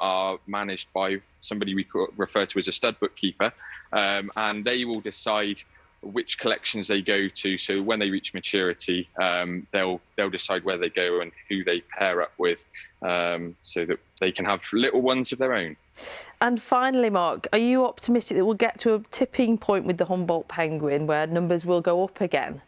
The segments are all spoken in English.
are managed by somebody we refer to as a stud bookkeeper, um, and they will decide which collections they go to. So when they reach maturity, um, they'll they'll decide where they go and who they pair up with, um, so that they can have little ones of their own. And finally, Mark, are you optimistic that we'll get to a tipping point with the Humboldt penguin where numbers will go up again?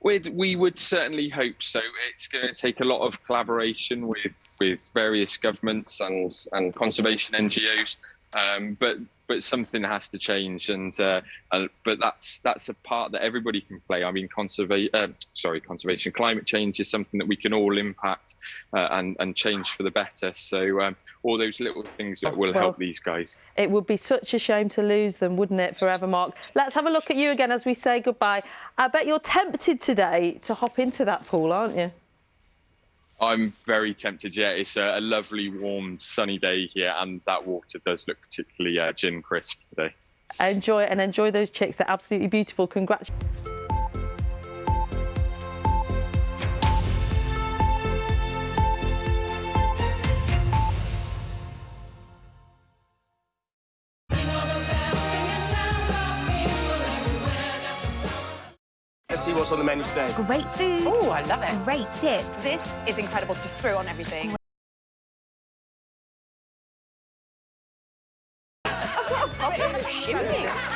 We'd, we would certainly hope so. It's going to take a lot of collaboration with, with various governments and, and conservation NGOs, um, but but something has to change, and uh, uh, but that's that's a part that everybody can play. I mean, conservation, uh, sorry, conservation, climate change is something that we can all impact uh, and and change for the better. So um, all those little things that will well, help these guys. It would be such a shame to lose them, wouldn't it, forever, Mark? Let's have a look at you again as we say goodbye. I bet you're tempted today to hop into that pool, aren't you? I'm very tempted. Yeah, it's a, a, lovely, warm, sunny day here, and that water does look particularly uh, gin crisp today. Enjoy and enjoy those chicks. They're absolutely beautiful. Congratulations. See what's on the menu today. Great food. Oh, I love it. Great tips. This is incredible. Just throw on everything.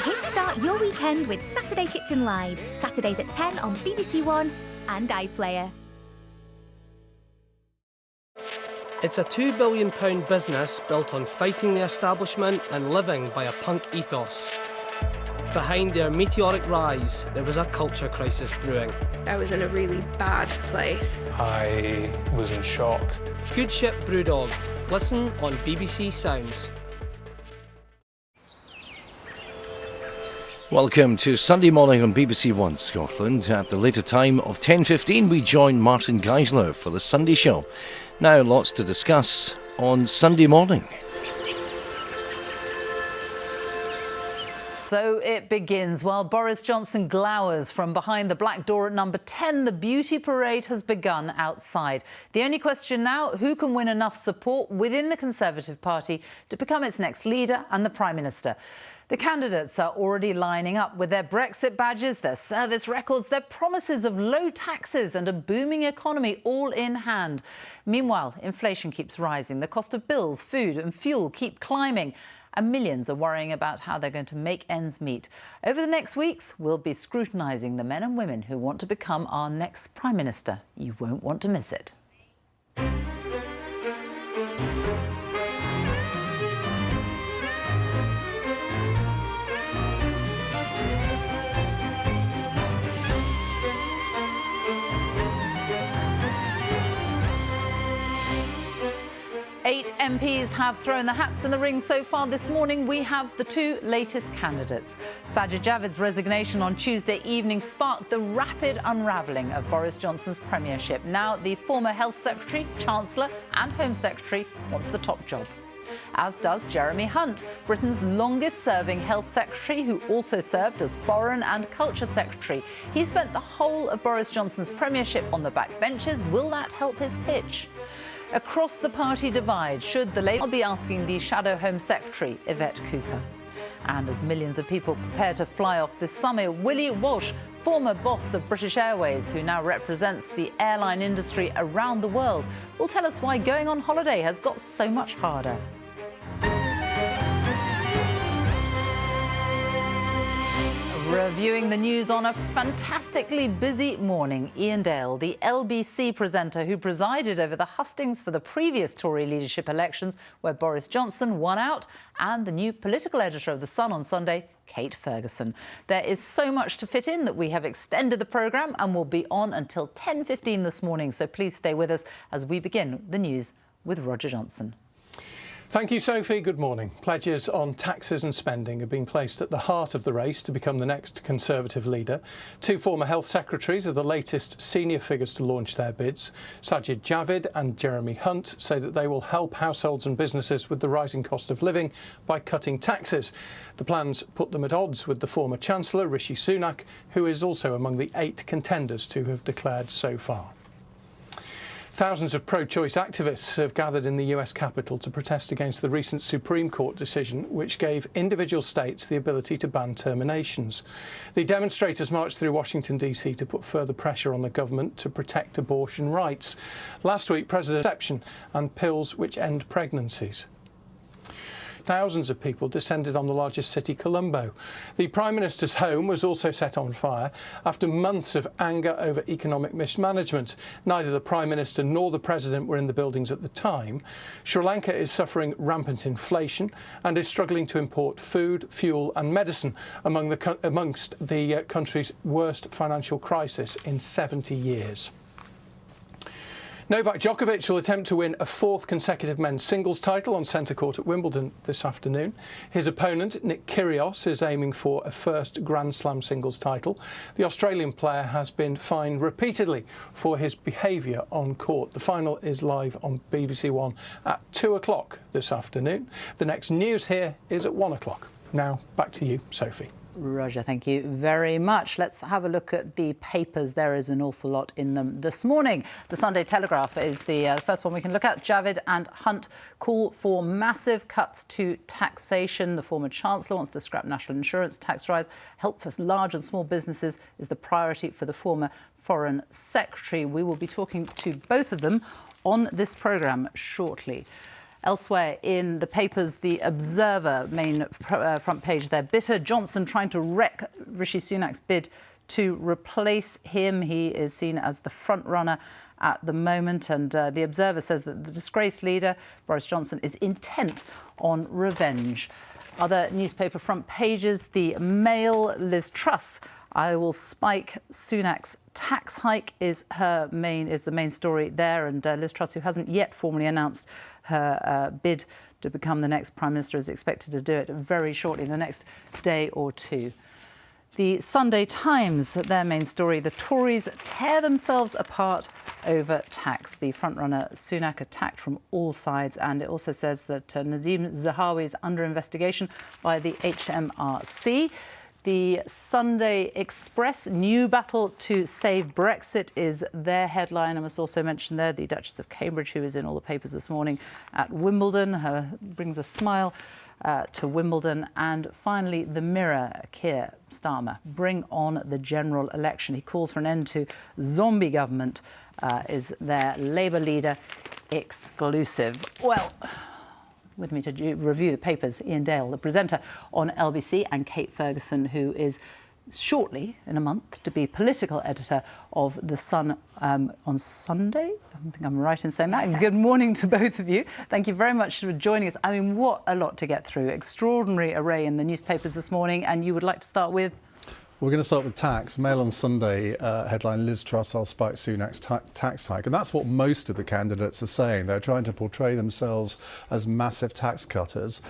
Kickstart your weekend with Saturday Kitchen Live. Saturdays at 10 on BBC One and iPlayer. It's a £2 billion business built on fighting the establishment and living by a punk ethos. Behind their meteoric rise, there was a culture crisis brewing. I was in a really bad place. I was in shock. Good Ship Brewdog. Listen on BBC Sounds. Welcome to Sunday morning on BBC One Scotland. At the later time of 10.15 we join Martin Geissler for the Sunday show. Now lots to discuss on Sunday morning. So it begins. While Boris Johnson glowers from behind the black door at number 10, the beauty parade has begun outside. The only question now, who can win enough support within the Conservative Party to become its next leader and the Prime Minister? The candidates are already lining up with their Brexit badges, their service records, their promises of low taxes and a booming economy all in hand. Meanwhile, inflation keeps rising. The cost of bills, food and fuel keep climbing and millions are worrying about how they're going to make ends meet. Over the next weeks, we'll be scrutinising the men and women who want to become our next Prime Minister. You won't want to miss it. 8 MPs have thrown the hats in the ring so far this morning. We have the two latest candidates. Sajid Javid's resignation on Tuesday evening sparked the rapid unravelling of Boris Johnson's premiership. Now the former Health Secretary, Chancellor and Home Secretary wants the top job as does Jeremy Hunt, Britain's longest-serving health secretary, who also served as foreign and culture secretary. He spent the whole of Boris Johnson's premiership on the backbenches. Will that help his pitch? Across the party divide, should the Labour be asking the Shadow Home Secretary, Yvette Cooper? And as millions of people prepare to fly off this summer, Willie Walsh, former boss of British Airways, who now represents the airline industry around the world, will tell us why going on holiday has got so much harder. Reviewing the news on a fantastically busy morning, Iain Dale, the LBC presenter who presided over the hustings for the previous Tory leadership elections where Boris Johnson won out, and the new political editor of The Sun on Sunday, Kate Ferguson. There is so much to fit in that we have extended the programme and will be on until 10.15 this morning, so please stay with us as we begin the news with Roger Johnson. Thank you, Sophie. Good morning. Pledges on taxes and spending have been placed at the heart of the race to become the next Conservative leader. Two former health secretaries are the latest senior figures to launch their bids. Sajid Javid and Jeremy Hunt say that they will help households and businesses with the rising cost of living by cutting taxes. The plans put them at odds with the former Chancellor, Rishi Sunak, who is also among the eight contenders to have declared so far. Thousands of pro choice activists have gathered in the US Capitol to protest against the recent Supreme Court decision, which gave individual states the ability to ban terminations. The demonstrators marched through Washington, D.C. to put further pressure on the government to protect abortion rights. Last week, President Deception and pills which end pregnancies. Thousands of people descended on the largest city, Colombo. The Prime Minister's home was also set on fire after months of anger over economic mismanagement. Neither the Prime Minister nor the President were in the buildings at the time. Sri Lanka is suffering rampant inflation and is struggling to import food, fuel and medicine among the, amongst the uh, country's worst financial crisis in 70 years. Novak Djokovic will attempt to win a fourth consecutive men's singles title on centre court at Wimbledon this afternoon. His opponent, Nick Kyrgios, is aiming for a first Grand Slam singles title. The Australian player has been fined repeatedly for his behaviour on court. The final is live on BBC One at 2 o'clock this afternoon. The next news here is at 1 o'clock. Now, back to you, Sophie. Roger, thank you very much. Let's have a look at the papers. There is an awful lot in them this morning. The Sunday Telegraph is the uh, first one we can look at. Javid and Hunt call for massive cuts to taxation. The former Chancellor wants to scrap national insurance tax rise. Help for large and small businesses is the priority for the former Foreign Secretary. We will be talking to both of them on this programme shortly. Elsewhere in the papers, the Observer main uh, front page there, bitter Johnson trying to wreck Rishi Sunak's bid to replace him. He is seen as the front runner at the moment. And uh, the Observer says that the disgraced leader, Boris Johnson, is intent on revenge. Other newspaper front pages, the Mail, Liz Truss. I will spike Sunak's tax hike is her main is the main story there, and uh, Liz Truss, who hasn't yet formally announced her uh, bid to become the next Prime Minister is expected to do it very shortly, in the next day or two. The Sunday Times, their main story, the Tories tear themselves apart over tax. The frontrunner Sunak attacked from all sides, and it also says that uh, Nadhim Zahawi is under investigation by the HMRC. The Sunday Express new battle to save Brexit is their headline. I must also mention there the Duchess of Cambridge, who is in all the papers this morning at Wimbledon, her brings a smile uh, to Wimbledon. And finally, the Mirror, Keir Starmer, bring on the general election. He calls for an end to zombie government, uh, is their Labour leader exclusive. Well, with me to review the papers, Iain Dale, the presenter on LBC, and Kate Ferguson, who is shortly, in a month, to be political editor of The Sun um, on Sunday. I think I'm right in saying that. Good morning to both of you. Thank you very much for joining us. I mean, what a lot to get through. Extraordinary array in the newspapers this morning. And you would like to start with? We're going to start with tax. Mail on Sunday uh, headline Liz Truss, I'll spike Sunak's ta tax hike. And that's what most of the candidates are saying. They're trying to portray themselves as massive tax cutters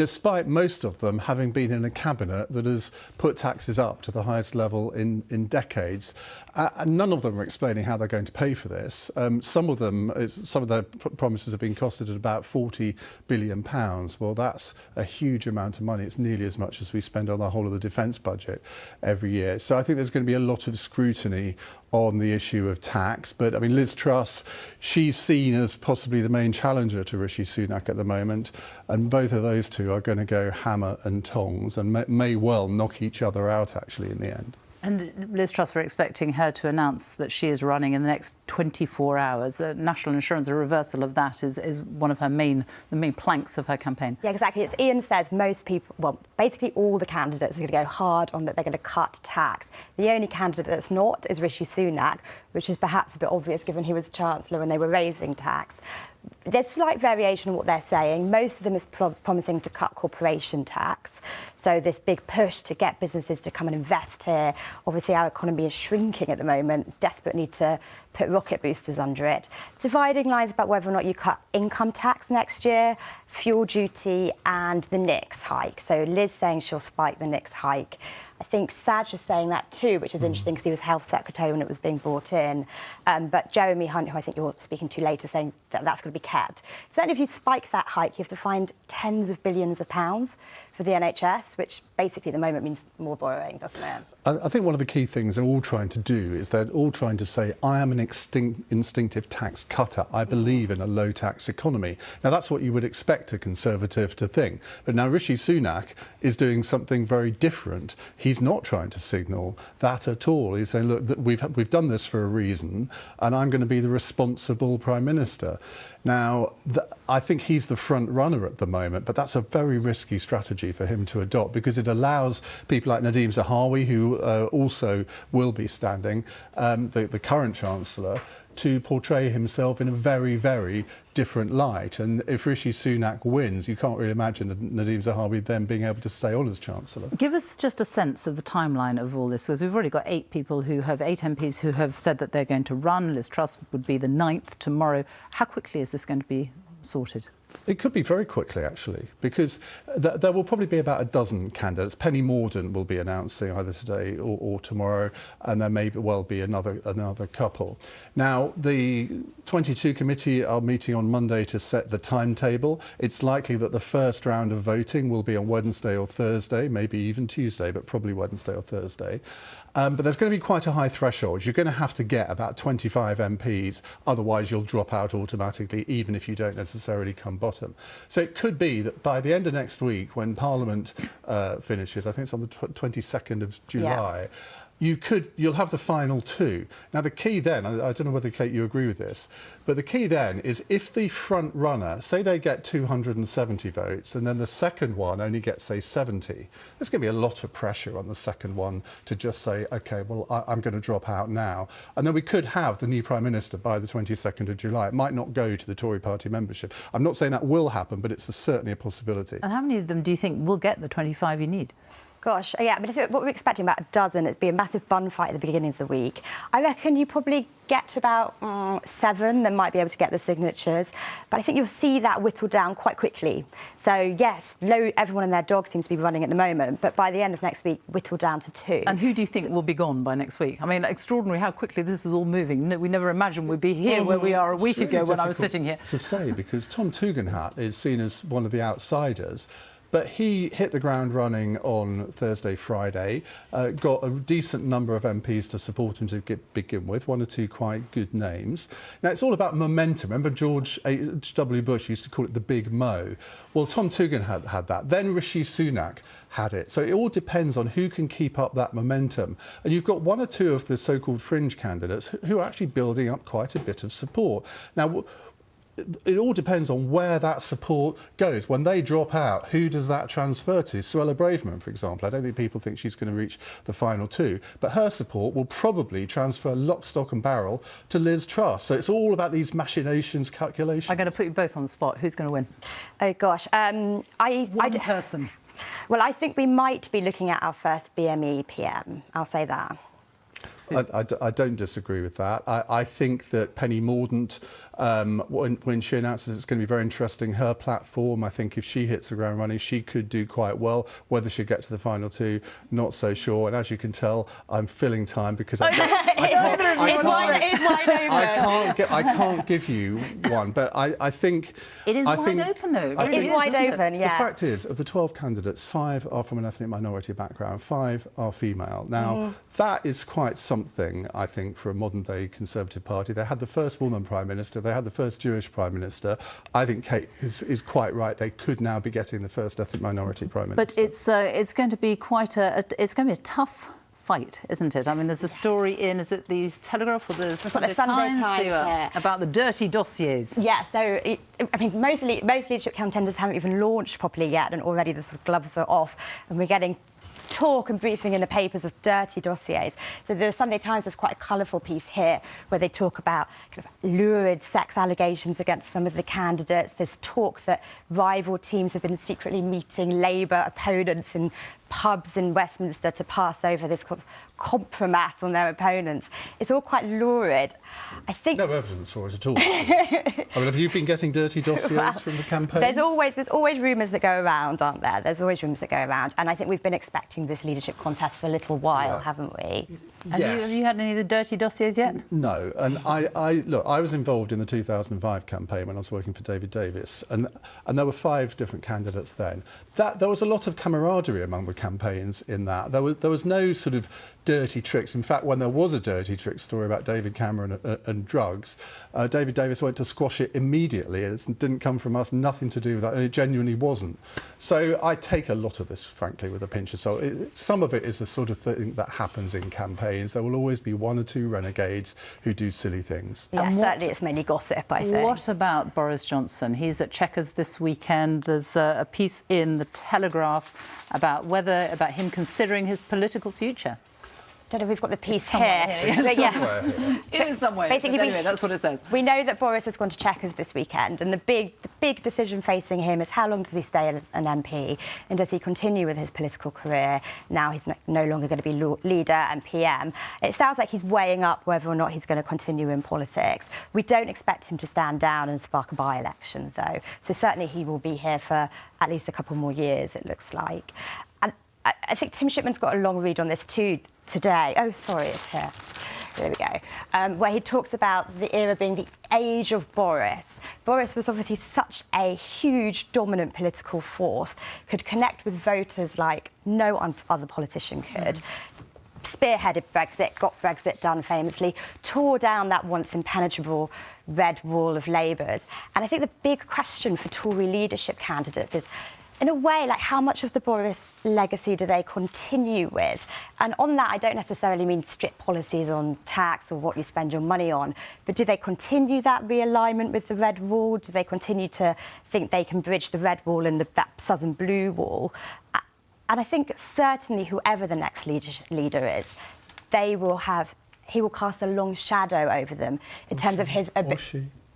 despite most of them having been in a cabinet that has put taxes up to the highest level in, in decades. Uh, and none of them are explaining how they're going to pay for this. Um, some of them, some of their pr promises have been costed at about 40 billion pounds. Well, that's a huge amount of money. It's nearly as much as we spend on the whole of the defence budget every year. So I think there's going to be a lot of scrutiny on the issue of tax. But I mean, Liz Truss, she's seen as possibly the main challenger to Rishi Sunak at the moment. And both of those two are going to go hammer and tongs and may, may well knock each other out actually in the end. And Liz Truss, we're expecting her to announce that she is running in the next 24 hours. Uh, national insurance, a reversal of that is, is one of her main, the main planks of her campaign. Yeah, exactly. As Ian says, most people, well, basically all the candidates are going to go hard on that they're going to cut tax. The only candidate that's not is Rishi Sunak, which is perhaps a bit obvious given he was Chancellor when they were raising tax there's slight variation in what they're saying. Most of them is pro promising to cut corporation tax. So this big push to get businesses to come and invest here. Obviously, our economy is shrinking at the moment. Desperate need to put rocket boosters under it. Dividing lines about whether or not you cut income tax next year, fuel duty, and the NICS hike. So Liz saying she'll spike the NICS hike. I think Saj is saying that too, which is mm. interesting because he was health secretary when it was being brought in. Um, but Jeremy Hunt, who I think you're speaking to later, saying that that's going to be kept. Certainly, if you spike that hike, you have to find tens of billions of pounds for the NHS. which basically at the moment means more borrowing, doesn't it? I, I think one of the key things they're all trying to do is they're all trying to say, I am an instinctive tax cutter. I believe in a low tax economy. Now, that's what you would expect a Conservative to think. But now Rishi Sunak is doing something very different. He's not trying to signal that at all. He's saying, look, we've, we've done this for a reason, and I'm going to be the responsible Prime Minister. Now, I think he's the front runner at the moment, but that's a very risky strategy for him to adopt because it allows people like Nadhim Zahawi, who uh, also will be standing, um, the, the current Chancellor, to portray himself in a very, very different light. And if Rishi Sunak wins, you can't really imagine Nadhim Zahawi then being able to stay on as Chancellor. Give us just a sense of the timeline of all this, because we've already got eight people who have, eight MPs who have said that they're going to run. Liz Truss would be the ninth tomorrow. How quickly is this going to be sorted? It could be very quickly, actually, because uh, th there will probably be about a dozen candidates. Penny Mordaunt will be announcing either today or, or tomorrow, and there may well be another another couple. Now, the 22 committee are meeting on Monday to set the timetable. It's likely that the first round of voting will be on Wednesday or Thursday, maybe even Tuesday, but probably Wednesday or Thursday. Um, but there's going to be quite a high threshold. You're going to have to get about 25 MPs, otherwise you'll drop out automatically, even if you don't necessarily come bottom. So it could be that by the end of next week, when Parliament uh, finishes, I think it's on the 22nd of July, yeah you could you'll have the final two. Now the key then, I, I, don't know whether Kate you agree with this, but the key then is if the front runner, say they get 270 votes, and then the second one only gets say 70, there's going to be a lot of pressure on the second one to just say, okay, well I, am going to drop out now, and then we could have the new prime minister by the 22nd of July. It might not go to the Tory party membership. I'm not saying that will happen, but it's a, certainly a possibility. And how many of them do you think will get the 25 you need? Gosh, yeah, but if it, what we're expecting about a dozen, it'd be a massive bun fight at the beginning of the week. I reckon you probably get about mm, seven, then might be able to get the signatures. But I think you'll see that whittled down quite quickly. So yes, low, everyone and their dog seems to be running at the moment, but by the end of next week, whittled down to two. And who do you think will be gone by next week? I mean, extraordinary how quickly this is all moving. We never imagined we'd be here where we are a week really ago when I was sitting here. To say because Tom Tugendhat is seen as one of the outsiders. But he hit the ground running on Thursday, Friday, uh, got a decent number of MPs to support him to get, begin with, one or two quite good names. Now, it's all about momentum. Remember George H.W. Bush used to call it the big mo? Well, Tom Tugendhat had, had that. Then Rishi Sunak had it. So it all depends on who can keep up that momentum. And you've got one or two of the so-called fringe candidates who are actually building up quite a bit of support. Now, it all depends on where that support goes. When they drop out, who does that transfer to? Suella Braverman, for example. I don't think people think she's going to reach the final two, but her support will probably transfer lock, stock and barrel to Liz Truss. So it's all about these machinations, calculations. I'm going to put you both on the spot. Who's going to win? Oh, gosh. Um, I, One I person. Well, I think we might be looking at our first BME PM. I'll say that. I, I, I, don't disagree with that. I, I think that Penny Mordaunt, um, when, when she announces it's going to be very interesting, her platform, I think if she hits the ground running, she could do quite well. Whether she'll get to the final two, not so sure. And as you can tell, I'm filling time because I, I, can't, I, can't, I can't, get, I can't give you one. But I, I think... It is I wide think, open, though. It is wide open, yeah. The fact is, of the 12 candidates, five are from an ethnic minority background, five are female. Now, mm. that is quite something something, I think, for a modern-day Conservative Party. They had the first woman Prime Minister, they had the first Jewish Prime Minister. I think Kate is, is quite right. They could now be getting the first ethnic minority Prime Minister. But it's, uh, it's going to be quite a, a, it's going to be a tough fight, isn't it? I mean, there's a story in, is it the Telegraph or the Sunday, the Sunday Times, Times yeah. about the dirty dossiers? Yeah, so it, I mean, most, most leadership contenders haven't even launched properly yet, and already the sort of gloves are off, and we're getting talk and briefing in the papers of dirty dossiers. So the Sunday Times has quite a colourful piece here where they talk about kind of lurid sex allegations against some of the candidates. There's talk that rival teams have been secretly meeting Labour opponents in pubs in Westminster to pass over this kind of compromat on their opponents. It's all quite lurid. I think no evidence for it at all. I mean, have you been getting dirty dossiers well, from the campaign? There's always there's always rumours that go around, aren't there? There's always rumours that go around, and I think we've been expecting this leadership contest for a little while, yeah. haven't we? Have, yes. you, have you had any of the dirty dossiers yet? No, and I, I look. I was involved in the 2005 campaign when I was working for David Davis, and and there were five different candidates then. That there was a lot of camaraderie among the campaigns in that. There was there was no sort of dirty tricks. In fact, when there was a dirty trick story about David Cameron and, and drugs, uh, David Davis went to squash it immediately. It didn't come from us, nothing to do with that, and it genuinely wasn't. So I take a lot of this, frankly, with a pinch of salt. It, some of it is the sort of thing that happens in campaigns. There will always be one or two renegades who do silly things. Yeah, and certainly it's mainly gossip, I think. What about Boris Johnson? He's at Chequers this weekend. There's uh, a piece in The Telegraph about whether, about him considering his political future don't know if we've got the piece here. here. Yeah. it is somewhere. Basically, anyway, we, that's what it says. We know that Boris has gone to Chequers this weekend, and the big, the big decision facing him is how long does he stay as an MP, and does he continue with his political career? Now he's no longer going to be leader and PM. It sounds like he's weighing up whether or not he's going to continue in politics. We don't expect him to stand down and spark a by-election, though. So certainly he will be here for at least a couple more years, it looks like. And I, I think Tim Shipman's got a long read on this too today. Oh, sorry, it's here. There we go. Um, where he talks about the era being the age of Boris. Boris was obviously such a huge, dominant political force, could connect with voters like no other politician could. Mm. Spearheaded Brexit, got Brexit done famously, tore down that once impenetrable red wall of Labour's. And I think the big question for Tory leadership candidates is in a way, like how much of the Boris legacy do they continue with? And on that, I don't necessarily mean strict policies on tax or what you spend your money on, but do they continue that realignment with the red wall? Do they continue to think they can bridge the red wall and the, that southern blue wall? And I think certainly whoever the next leader, leader is, they will have he will cast a long shadow over them in terms of his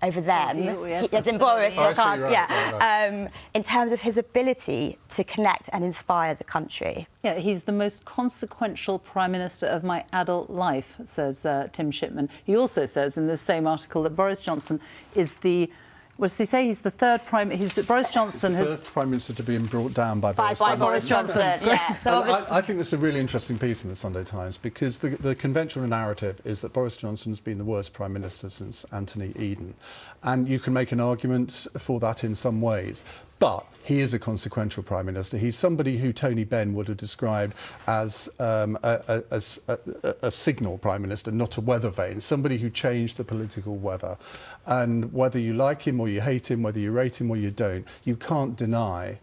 over them. Yes, he, as in Boris, oh, right, yeah. Right. Um, in terms of his ability to connect and inspire the country. Yeah, he's the most consequential prime minister of my adult life, says uh, Tim Shipman. He also says in this same article that Boris Johnson is the what does he say? He's the third prime. He's Boris Johnson has third prime minister to be brought down by, by Boris, by Boris Johnson. Johnson. yeah. So I, I, think this is a really interesting piece in the Sunday Times because the, the conventional narrative is that Boris Johnson has been the worst prime minister since Anthony Eden, and you can make an argument for that in some ways. But he is a consequential prime minister. He's somebody who Tony Benn would have described as um, a, a, a, a, signal prime minister, not a weather vane, somebody who changed the political weather. And whether you like him or you hate him, whether you rate him or you don't, you can't deny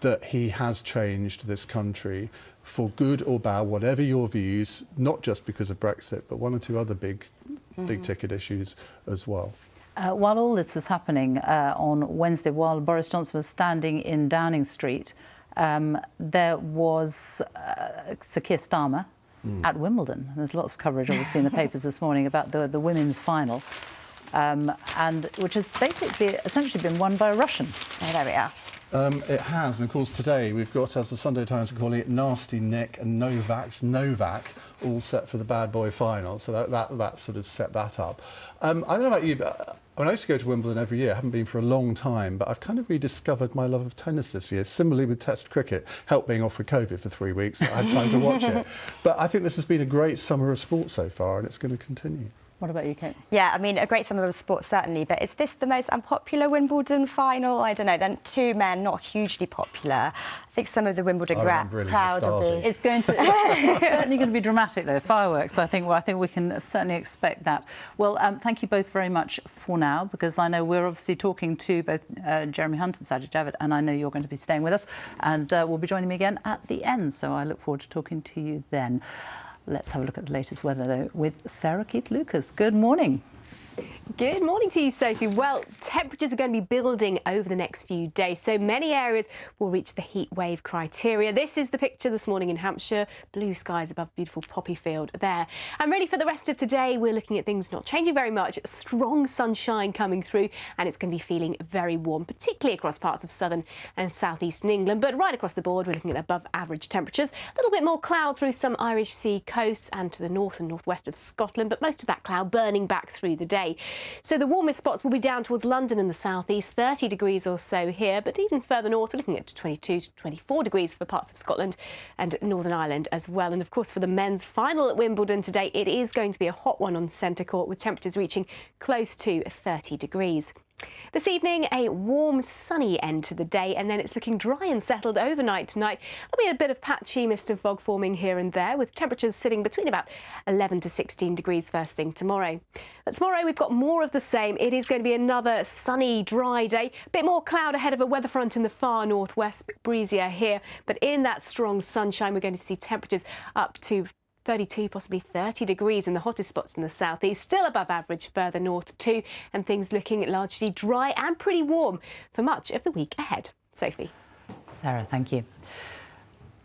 that he has changed this country for good or bad, whatever your views, not just because of Brexit, but one or two other big, mm big ticket issues as well. Uh, while all this was happening uh, on Wednesday, while Boris Johnson was standing in Downing Street, um, there was uh, Sir Keir Starmer mm. at Wimbledon. There's lots of coverage, obviously, in the papers this morning about the, the women's final, um, and which has basically essentially been won by a Russian. Oh, there we are. Um, it has, and of course today we've got, as the Sunday Times are calling it, Nasty Nick and Novak's Novak all set for the bad boy final. So that, that, that sort of set that up. Um, I don't know about you, but when I used to go to Wimbledon every year, I haven't been for a long time, but I've kind of rediscovered my love of tennis this year. Similarly with Test cricket, helped being off with COVID for three weeks, I had time to watch it. But I think this has been a great summer of sport so far, and it's going to continue. What about you, Kate? Yeah, I mean, a great summer of sports, certainly, but is this the most unpopular Wimbledon final? I don't know. Then two men, not hugely popular. I think some of the Wimbledon crowd will be. It's going to. It's certainly going to be dramatic, though. Fireworks. I think. Well, I think we can certainly expect that. Well, um, thank you both very much for now, because I know we're obviously talking to both uh, Jeremy Hunt and Sajid Javid, and I know you're going to be staying with us, and uh, will be joining me again at the end. So I look forward to talking to you then. Let's have a look at the latest weather, though, with Sarah Keith Lucas. Good morning. Good morning to you, Sophie. Well, temperatures are going to be building over the next few days, so many areas will reach the heat wave criteria. This is the picture this morning in Hampshire. Blue skies above beautiful poppy field there. And really for the rest of today, we're looking at things not changing very much. Strong sunshine coming through, and it's going to be feeling very warm, particularly across parts of southern and southeastern England. But right across the board, we're looking at above average temperatures. A little bit more cloud through some Irish Sea coasts and to the north and northwest of Scotland, but most of that cloud burning back through the day. So the warmest spots will be down towards London and the southeast, 30 degrees or so here, but even further north, we're looking at 22 to 24 degrees for parts of Scotland and Northern Ireland as well. And of course, for the men's final at Wimbledon today, it is going to be a hot one on centre court with temperatures reaching close to 30 degrees. This evening, a warm, sunny end to the day, and then it's looking dry and settled overnight tonight. There'll be a bit of patchy mist and fog forming here and there, with temperatures sitting between about 11 to 16 degrees first thing tomorrow. But tomorrow, we've got more of the same. It is going to be another sunny, dry day. A bit more cloud ahead of a weather front in the far northwest, breezier here. But in that strong sunshine, we're going to see temperatures up to 32, possibly 30 degrees in the hottest spots in the southeast, still above average further north too, and things looking largely dry and pretty warm for much of the week ahead. Sophie. Sarah, thank you.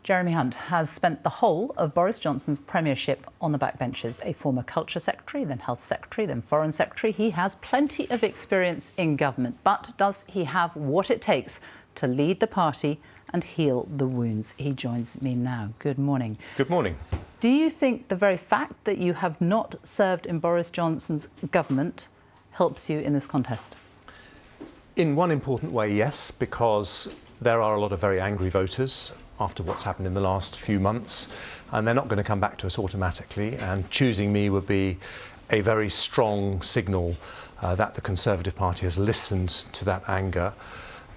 Jeremy Hunt has spent the whole of Boris Johnson's premiership on the backbenches. A former culture secretary, then health secretary, then foreign secretary. He has plenty of experience in government, but does he have what it takes to lead the party and heal the wounds? He joins me now. Good morning. Good morning. Do you think the very fact that you have not served in Boris Johnson's government helps you in this contest? In one important way, yes, because there are a lot of very angry voters after what's happened in the last few months, and they're not going to come back to us automatically. And choosing me would be a very strong signal uh, that the Conservative Party has listened to that anger.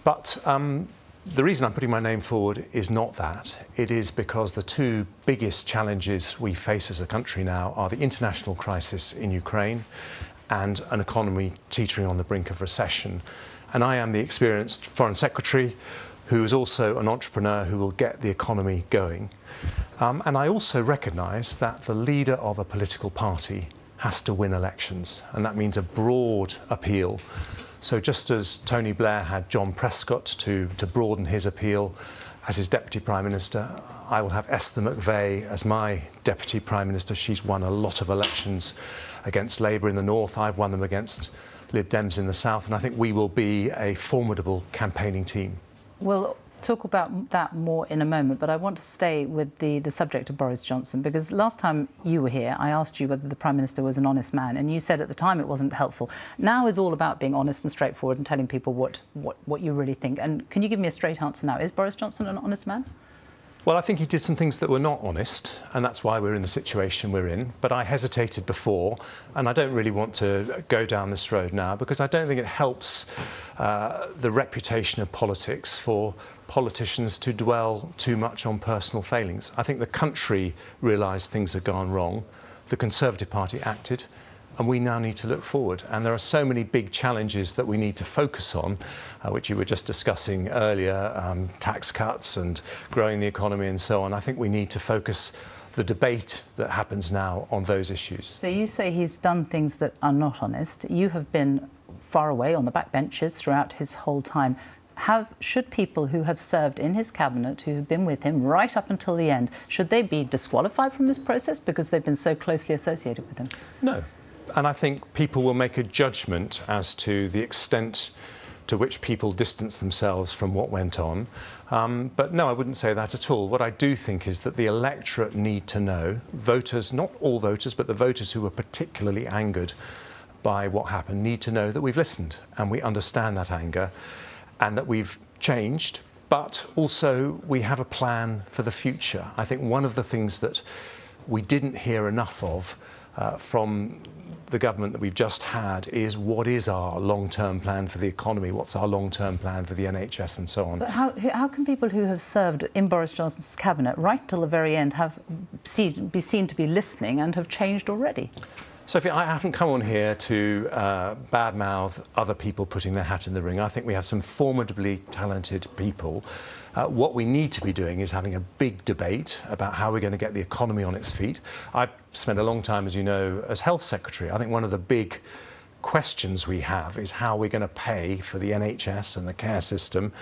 But um, the reason I'm putting my name forward is not that. It is because the two biggest challenges we face as a country now are the international crisis in Ukraine and an economy teetering on the brink of recession. And I am the experienced Foreign Secretary who is also an entrepreneur who will get the economy going. Um, and I also recognise that the leader of a political party has to win elections, and that means a broad appeal so just as Tony Blair had John Prescott to, to broaden his appeal as his Deputy Prime Minister, I will have Esther McVey as my Deputy Prime Minister. She's won a lot of elections against Labour in the north. I've won them against Lib Dems in the south. And I think we will be a formidable campaigning team. Well, talk about that more in a moment, but I want to stay with the, the subject of Boris Johnson because last time you were here, I asked you whether the Prime Minister was an honest man, and you said at the time it wasn't helpful. Now is all about being honest and straightforward and telling people what, what, what you really think. And can you give me a straight answer now? Is Boris Johnson an honest man? Well, I think he did some things that were not honest, and that's why we're in the situation we're in. But I hesitated before, and I don't really want to go down this road now because I don't think it helps uh, the reputation of politics for politicians to dwell too much on personal failings. I think the country realised things had gone wrong. The Conservative Party acted and we now need to look forward. And there are so many big challenges that we need to focus on, uh, which you were just discussing earlier, um, tax cuts and growing the economy and so on. I think we need to focus the debate that happens now on those issues. So you say he's done things that are not honest. You have been far away on the backbenches throughout his whole time. Have, should people who have served in his cabinet, who have been with him right up until the end, should they be disqualified from this process because they've been so closely associated with him? No, and I think people will make a judgment as to the extent to which people distance themselves from what went on. Um, but no, I wouldn't say that at all. What I do think is that the electorate need to know, voters, not all voters, but the voters who were particularly angered by what happened, need to know that we've listened and we understand that anger and that we've changed, but also we have a plan for the future. I think one of the things that we didn't hear enough of uh, from the government that we've just had is what is our long-term plan for the economy, what's our long-term plan for the NHS and so on. But how, how can people who have served in Boris Johnson's cabinet right till the very end have see, be seen to be listening and have changed already? Sophie, I haven't come on here to uh, badmouth other people putting their hat in the ring. I think we have some formidably talented people. Uh, what we need to be doing is having a big debate about how we're going to get the economy on its feet. I've spent a long time, as you know, as health secretary. I think one of the big questions we have is how we're going to pay for the NHS and the care system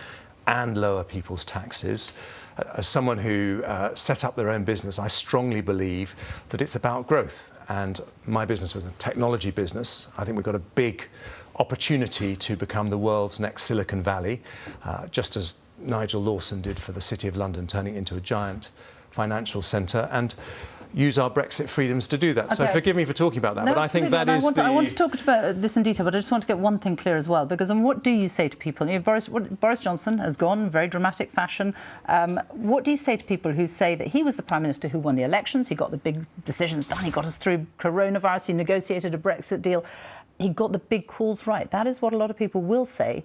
and lower people's taxes. Uh, as someone who uh, set up their own business, I strongly believe that it's about growth. And my business was a technology business. I think we've got a big opportunity to become the world's next Silicon Valley, uh, just as Nigel Lawson did for the City of London, turning it into a giant financial centre. And use our Brexit freedoms to do that. So forgive me for talking about that, No, but I think that And is I want, the... I want to talk about this in detail, but I just want to get one thing clear as well. Because um, what do you say to people? You know, Boris, what, Boris Johnson has gone in very dramatic fashion. Um, what do you say to people who say that he was the prime minister who won the elections? He got the big decisions done. He got us through coronavirus. He negotiated a Brexit deal. He got the big calls right. That is what a lot of people will say.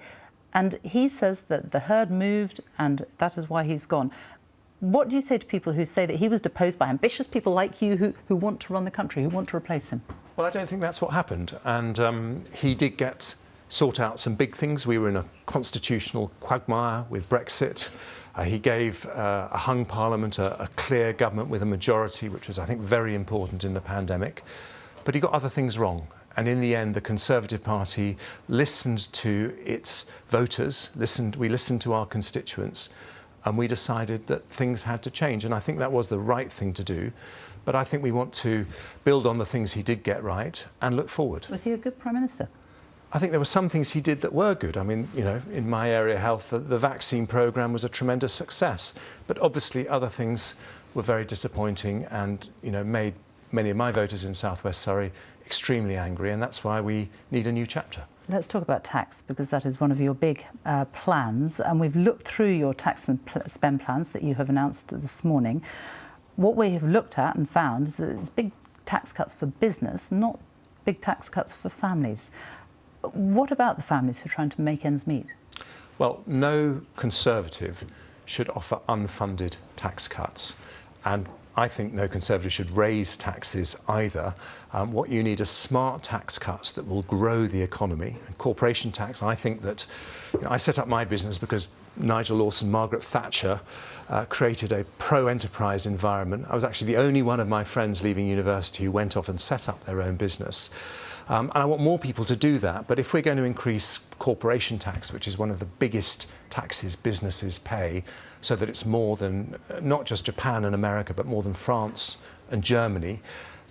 And he says that the herd moved, and that is why he's gone. What do you say to people who say that he was deposed by ambitious people like you who, who want to run the country, who want to replace him? Well, I don't think that's what happened. And um, he did get sort out some big things. We were in a constitutional quagmire with Brexit. Uh, he gave uh, a hung parliament a, a clear government with a majority, which was, I think, very important in the pandemic. But he got other things wrong. And in the end, the Conservative Party listened to its voters, listened, we listened to our constituents, and we decided that things had to change. And I think that was the right thing to do. But I think we want to build on the things he did get right and look forward. Was he a good prime minister? I think there were some things he did that were good. I mean, you know, in my area, health, the, the vaccine program was a tremendous success. But obviously, other things were very disappointing and, you know, made many of my voters in southwest Surrey extremely angry. And that's why we need a new chapter. Let's talk about tax because that is one of your big uh, plans, and we've looked through your tax and pl- spend plans that you have announced this morning. What we have looked at and found is that it's big tax cuts for business, not big tax cuts for families. What about the families who are trying to make ends meet? Well, no Conservative should offer unfunded tax cuts. And I think no Conservative should raise taxes either. Um, what you need are smart tax cuts that will grow the economy. And corporation tax, I think that you know, I set up my business because Nigel Lawson, Margaret Thatcher uh, created a pro-enterprise environment. I was actually the only one of my friends leaving university who went off and set up their own business. Um, and I want more people to do that. But if we're going to increase corporation tax, which is one of the biggest taxes businesses pay, so that it's more than uh, not just Japan and America, but more than France and Germany,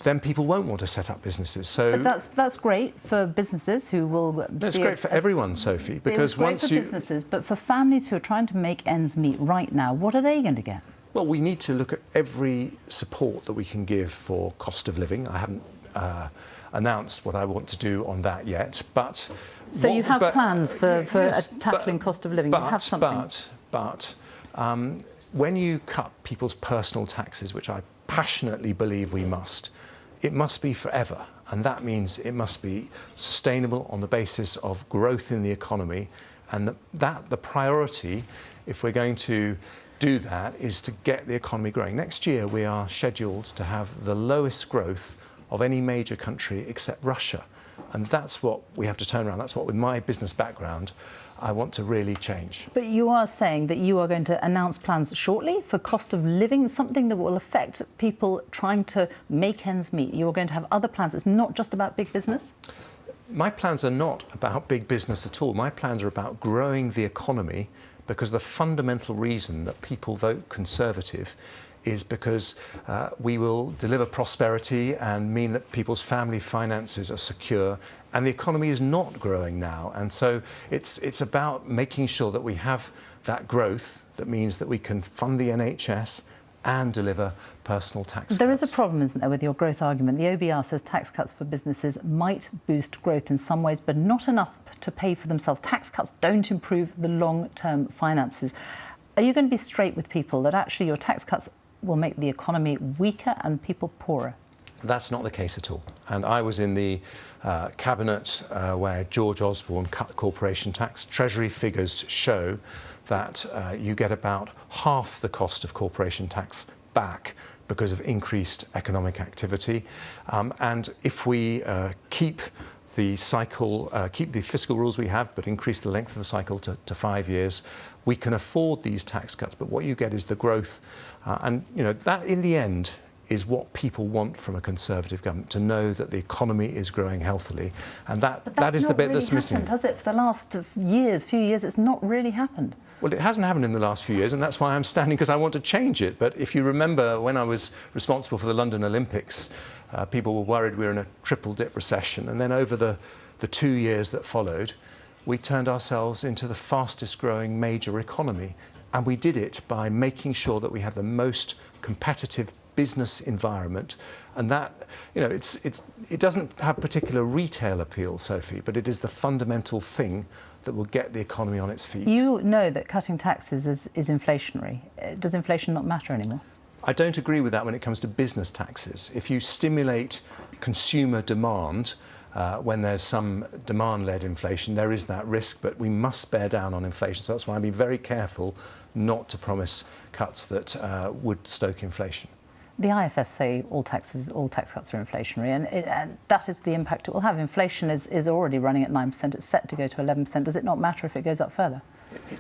then people won't want to set up businesses. So But that's that's great for businesses who will. no, it's see great it for everyone, Sophie, because great once for you businesses, but for families who are trying to make ends meet right now, what are they going to get? Well, we need to look at every support that we can give for cost of living. I haven't uh, announced what I want to do on that yet, but So what- you have but- plans for, for Yes, tackling cost of living. But, you have something. but, but um, when you cut people's personal taxes, which I passionately believe we must, it must be forever. And that means it must be sustainable on the basis of growth in the economy. And that, that the priority, if we're going to do that, is to get the economy growing. Next year, we are scheduled to have the lowest growth of any major country except Russia. And that's what we have to turn around. That's what, with my business background, I want to really change. But you are saying that you are going to announce plans shortly for cost of living, something that will affect people trying to make ends meet. You are going to have other plans. It's not just about big business. My plans are not about big business at all. My plans are about growing the economy because the fundamental reason that people vote Conservative is because uh, we will deliver prosperity and mean that people's family finances are secure and the economy is not growing now. And so it's, it's about making sure that we have that growth that means that we can fund the NHS and deliver personal tax cuts. There is a problem, isn't there, with your growth argument? The OBR says tax cuts for businesses might boost growth in some ways, but not enough to pay for themselves. Tax cuts don't improve the long term finances. Are you going to be straight with people that actually your tax cuts will make the economy weaker and people poorer? That's not the case at all. And I was in the uh, cabinet uh, where George Osborne cut corporation tax. Treasury figures show that uh, you get about half the cost of corporation tax back because of increased economic activity. Um, and if we uh, keep the cycle, uh, keep the fiscal rules we have, but increase the length of the cycle to, to five years, we can afford these tax cuts. But what you get is the growth. Uh, and, you know, that in the end is what people want from a Conservative government, to know that the economy is growing healthily. And that that is the bit really that's missing. happened, has it? For the last years, few years, it's not really happened. Well, it hasn't happened in the last few years, and that's why I'm standing, because I want to change it. But if you remember when I was responsible for the London Olympics, uh, people were worried we were in a triple dip recession. And then over the, the two years that followed, we turned ourselves into the fastest growing major economy. And we did it by making sure that we had the most competitive business environment. And that, you know, it's, it's, it doesn't have particular retail appeal, Sophie, but it is the fundamental thing that will get the economy on its feet. You know that cutting taxes is, is inflationary. Uh, Does inflation not matter anymore? I don't agree with that when it comes to business taxes. If you stimulate consumer demand, uh, when there's some demand-led inflation, there is that risk, but we must bear down on inflation. So that's why I'd be very careful not to promise cuts that uh, would stoke inflation. The IFS say all taxes, all tax cuts are inflationary, and, it, and that is the impact it will have. Inflation is, is already running at 9%. It's set to go to 11%. Does it not matter if it goes up further?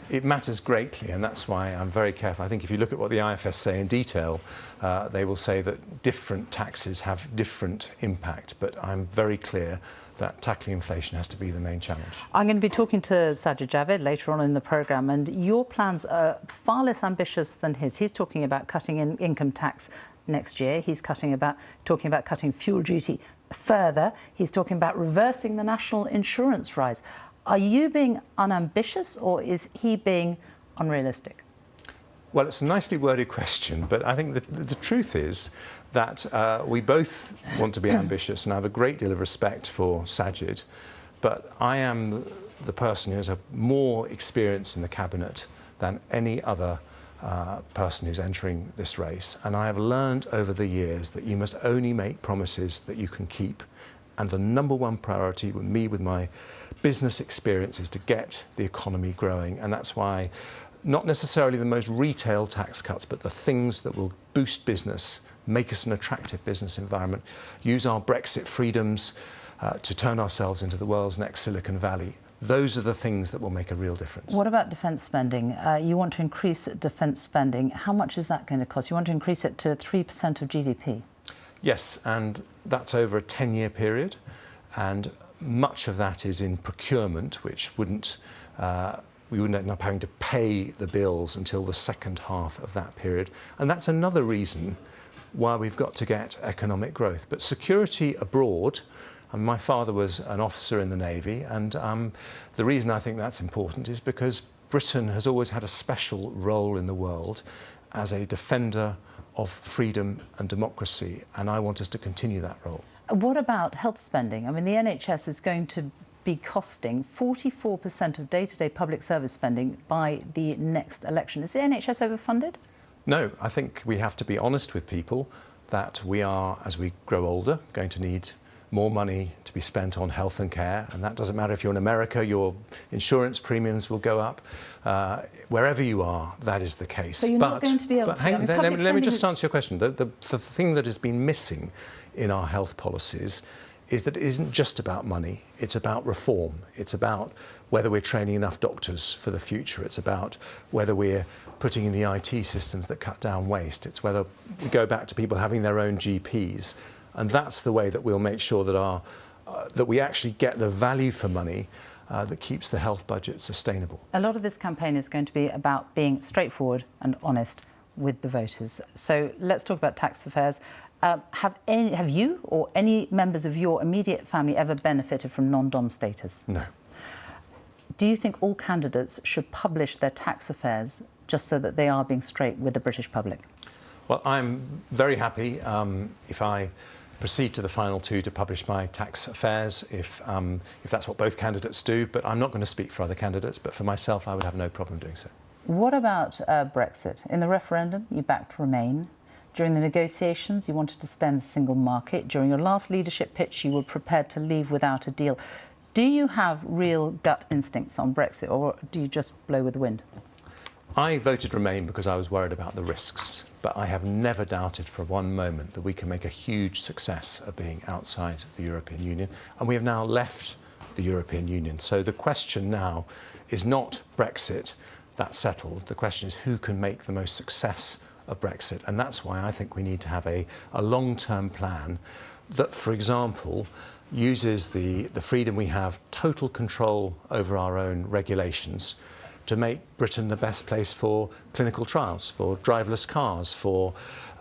It matters greatly, and that's why I'm very careful. I think if you look at what the IFS say in detail, uh, they will say that different taxes have different impact, but I'm very clear that tackling inflation has to be the main challenge. I'm going to be talking to Sajid Javid later on in the programme, and your plans are far less ambitious than his. He's talking about cutting in income tax next year. He's cutting about, talking about cutting fuel duty further. He's talking about reversing the national insurance rise. Are you being unambitious or is he being unrealistic? Well, it's a nicely worded question, but I think the, the truth is that uh, we both want to be ambitious, and I have a great deal of respect for Sajid, but I am the person who has more experience in the cabinet than any other uh, person who's entering this race. And I have learned over the years that you must only make promises that you can keep. And the number one priority with me, with my business experience, is to get the economy growing. And that's why not necessarily the most retail tax cuts, but the things that will boost business, make us an attractive business environment, use our Brexit freedoms uh, to turn ourselves into the world's next Silicon Valley. Those are the things that will make a real difference. What about defence spending? Uh, you want to increase defence spending. How much is that going to cost? You want to increase it to 3% of GDP? Yes, and that's over a 10-year period, and much of that is in procurement, which wouldn't uh, we wouldn't end up having to pay the bills until the second half of that period. And that's another reason why we've got to get economic growth. But security abroad, and my father was an officer in the Navy, and um, the reason I think that's important is because Britain has always had a special role in the world as a defender of freedom and democracy, and I want us to continue that role. What about health spending? I mean, the NHS is going to be costing 44% of day-to-day -day public service spending by the next election. Is the NHS overfunded? No, I think we have to be honest with people that we are, as we grow older, going to need more money to be spent on health and care. And that doesn't matter if you're in America, your insurance premiums will go up. Uh, wherever you are, that is the case. So you're but, not going to be able but to... hang, I mean, let, me, let me just answer your question. The, the, the thing that has been missing in our health policies is that it isn't just about money, it's about reform. It's about whether we're training enough doctors for the future. It's about whether we're putting in the IT systems that cut down waste. It's whether we go back to people having their own GPs. And that's the way that we'll make sure that, our, uh, that we actually get the value for money uh, that keeps the health budget sustainable. A lot of this campaign is going to be about being straightforward and honest with the voters. So let's talk about tax affairs. Uh, have, any, have you or any members of your immediate family ever benefited from non-dom status? No. Do you think all candidates should publish their tax affairs just so that they are being straight with the British public? Well, I'm very happy um, if I proceed to the final two to publish my tax affairs, if, um, if that's what both candidates do. But I'm not going to speak for other candidates, but for myself, I would have no problem doing so. What about uh, Brexit? In the referendum, you backed Remain. During the negotiations, you wanted to extend the single market. During your last leadership pitch, you were prepared to leave without a deal. Do you have real gut instincts on Brexit, or do you just blow with the wind? I voted Remain because I was worried about the risks, but I have never doubted for one moment that we can make a huge success of being outside the European Union, and we have now left the European Union. So the question now is not Brexit, that's settled. The question is who can make the most success of Brexit. And that's why I think we need to have a, a long-term plan that, for example, uses the, the freedom we have, total control over our own regulations, to make Britain the best place for clinical trials, for driverless cars, for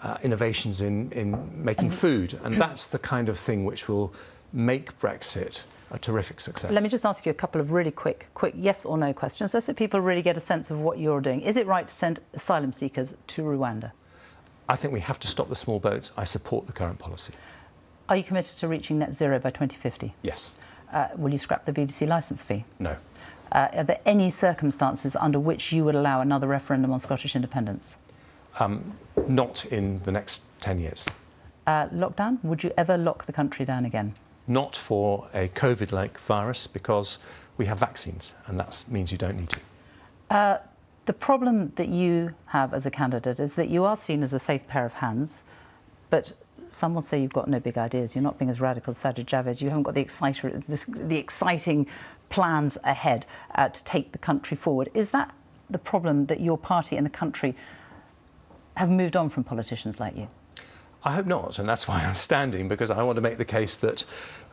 uh, innovations in, in making food. And that's the kind of thing which will make Brexit a terrific success. Let me just ask you a couple of really quick, quick yes or no questions, so, so people really get a sense of what you're doing. Is it right to send asylum seekers to Rwanda? I think we have to stop the small boats. I support the current policy. Are you committed to reaching net zero by 2050? Yes. Uh, will you scrap the BBC licence fee? No. Uh, are there any circumstances under which you would allow another referendum on Scottish independence? Um, not in the next 10 years. Uh, lockdown? Would you ever lock the country down again? Not for a COVID-like virus because we have vaccines and that means you don't need to. Uh, the problem that you have as a candidate is that you are seen as a safe pair of hands, but some will say you've got no big ideas. You're not being as radical as Sajid Javid. You haven't got the, exciter, the exciting plans ahead uh, to take the country forward. Is that the problem that your party and the country have moved on from politicians like you? I hope not, and that's why I'm standing, because I want to make the case that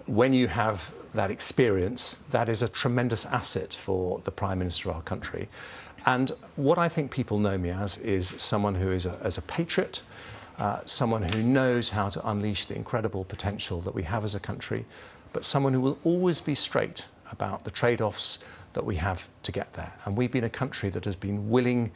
when you have that experience, that is a tremendous asset for the Prime Minister of our country. And what I think people know me as is someone who is a, as a patriot, uh, someone who knows how to unleash the incredible potential that we have as a country, but someone who will always be straight about the trade-offs that we have to get there. And we've been a country that has been willing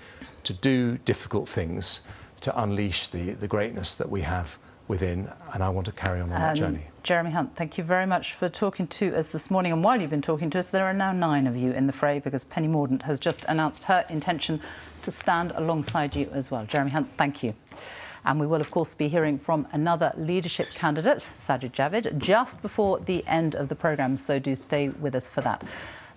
to do difficult things to unleash the, the greatness that we have within, and I want to carry on on um, that journey. Jeremy Hunt, thank you very much for talking to us this morning. And while you've been talking to us, there are now nine of you in the fray because Penny Mordaunt has just announced her intention to stand alongside you as well. Jeremy Hunt, thank you. And we will, of course, be hearing from another leadership candidate, Sajid Javid, just before the end of the programme, so do stay with us for that.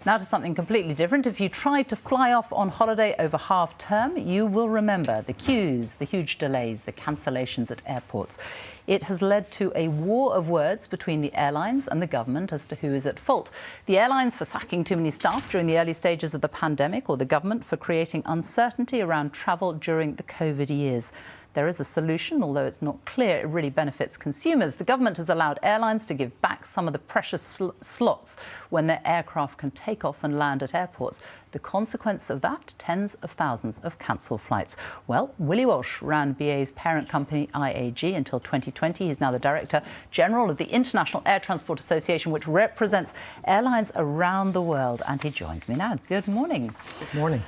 Now to something completely different. If you tried to fly off on holiday over half term, you will remember the queues, the huge delays, the cancellations at airports. It has led to a war of words between the airlines and the government as to who is at fault. The airlines for sacking too many staff during the early stages of the pandemic or the government for creating uncertainty around travel during the COVID years. There is a solution, although it's not clear it really benefits consumers. The government has allowed airlines to give back some of the precious sl slots when their aircraft can take off and land at airports. The consequence of that, tens of thousands of cancelled flights. Well, Willie Walsh ran BA's parent company IAG until 2020. He's now the Director General of the International Air Transport Association, which represents airlines around the world. And he joins me now. Good morning. Good morning.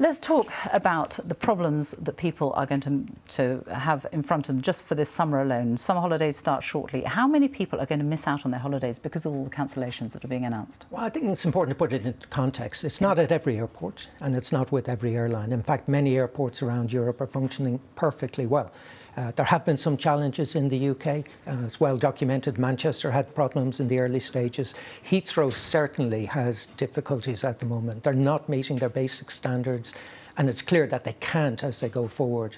Let's talk about the problems that people are going to, to have in front of them just for this summer alone. Summer holidays start shortly. How many people are going to miss out on their holidays because of all the cancellations that are being announced? Well, I think it's important to put it into context. It's not at every airport and it's not with every airline. In fact, many airports around Europe are functioning perfectly well. Uh, there have been some challenges in the UK. Uh, it's well documented. Manchester had problems in the early stages. Heathrow certainly has difficulties at the moment. They're not meeting their basic standards, and it's clear that they can't as they go forward.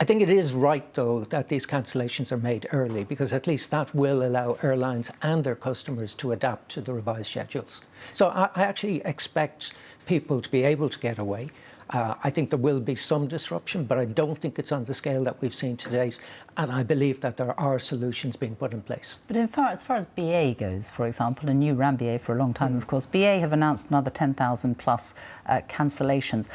I think it is right, though, that these cancellations are made early because at least that will allow airlines and their customers to adapt to the revised schedules. So I, I actually expect people to be able to get away. Uh, I think there will be some disruption, but I don't think it's on the scale that we've seen to date. And I believe that there are solutions being put in place. But in far, as far as BA goes, for example, and you ran BA for a long time, mm. of course, BA have announced another 10,000 plus uh, cancellations.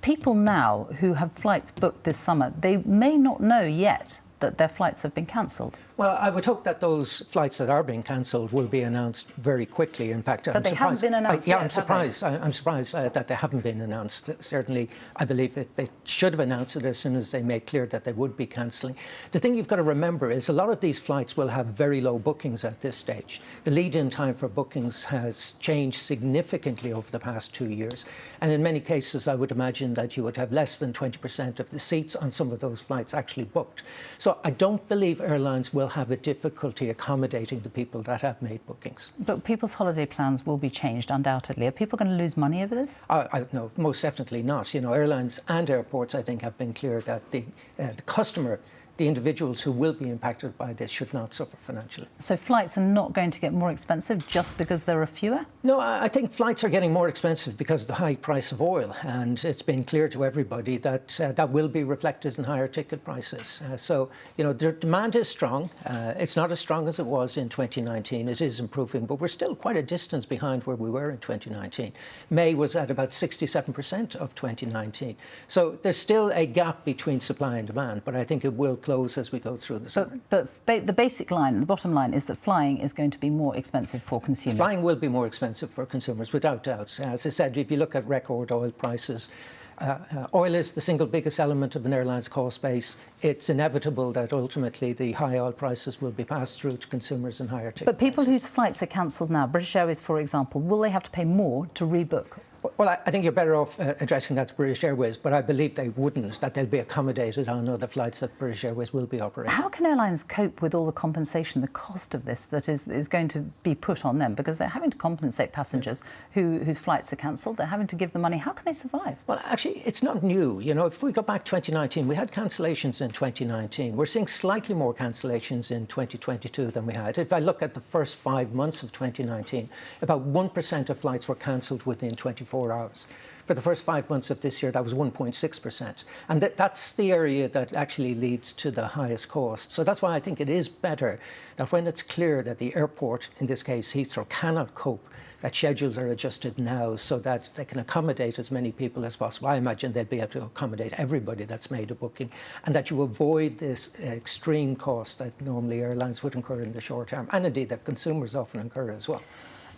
People now who have flights booked this summer, they may not know yet that their flights have been cancelled. Well, I would hope that those flights that are being cancelled will be announced very quickly. In fact, but I'm they surprised. haven't been announced I, yeah, yet, I'm surprised. I, am surprised uh, that they haven't been announced. Certainly, I believe it, they should have announced it as soon as they made clear that they would be cancelling. The thing you've got to remember is a lot of these flights will have very low bookings at this stage. The lead-in time for bookings has changed significantly over the past two years, and in many cases, I would imagine that you would have less than 20% of the seats on some of those flights actually booked. So I don't believe airlines will have a difficulty accommodating the people that have made bookings. But people's holiday plans will be changed, undoubtedly. Are people going to lose money over this? I, I, no, most definitely not. You know, airlines and airports, I think, have been clear that the, uh, the customer the individuals who will be impacted by this should not suffer financially. So flights are not going to get more expensive just because there are fewer? No, I think flights are getting more expensive because of the high price of oil, and it's been clear to everybody that uh, that will be reflected in higher ticket prices. Uh, so, you know, the demand is strong. Uh, it's not as strong as it was in 2019. It is improving, but we're still quite a distance behind where we were in 2019. May was at about 67% of 2019. So there's still a gap between supply and demand, but I think it will close as we go through the summer. But, but the basic line, the bottom line, is that flying is going to be more expensive for consumers. Flying will be more expensive for consumers, without doubt. As I said, if you look at record oil prices, uh, uh, oil is the single biggest element of an airline's cost base. It's inevitable that ultimately the high oil prices will be passed through to consumers in higher ticket But people whose flights are cancelled now, British Airways, for example, will they have to pay more to rebook? Well, I, I think you're better off uh, addressing that to British Airways, but I believe they wouldn't, that they'll be accommodated on other flights that British Airways will be operating. How can airlines cope with all the compensation, the cost of this that is, is going to be put on them? Because they're having to compensate passengers who, whose flights are cancelled. They're having to give them money. How can they survive? Well, actually, it's not new. You know, if we go back 2019, we had cancellations in 2019. We're seeing slightly more cancellations in 2022 than we had. If I look at the first five months of 2019, about 1% of flights were cancelled within 24 hours. For the first five months of this year, that was 1.6%. And that, that's the area that actually leads to the highest cost. So that's why I think it is better that when it's clear that the airport, in this case Heathrow, cannot cope that schedules are adjusted now so that they can accommodate as many people as possible. I imagine they'd be able to accommodate everybody that's made a booking and that you avoid this extreme cost that normally airlines would incur in the short term and indeed that consumers often incur as well.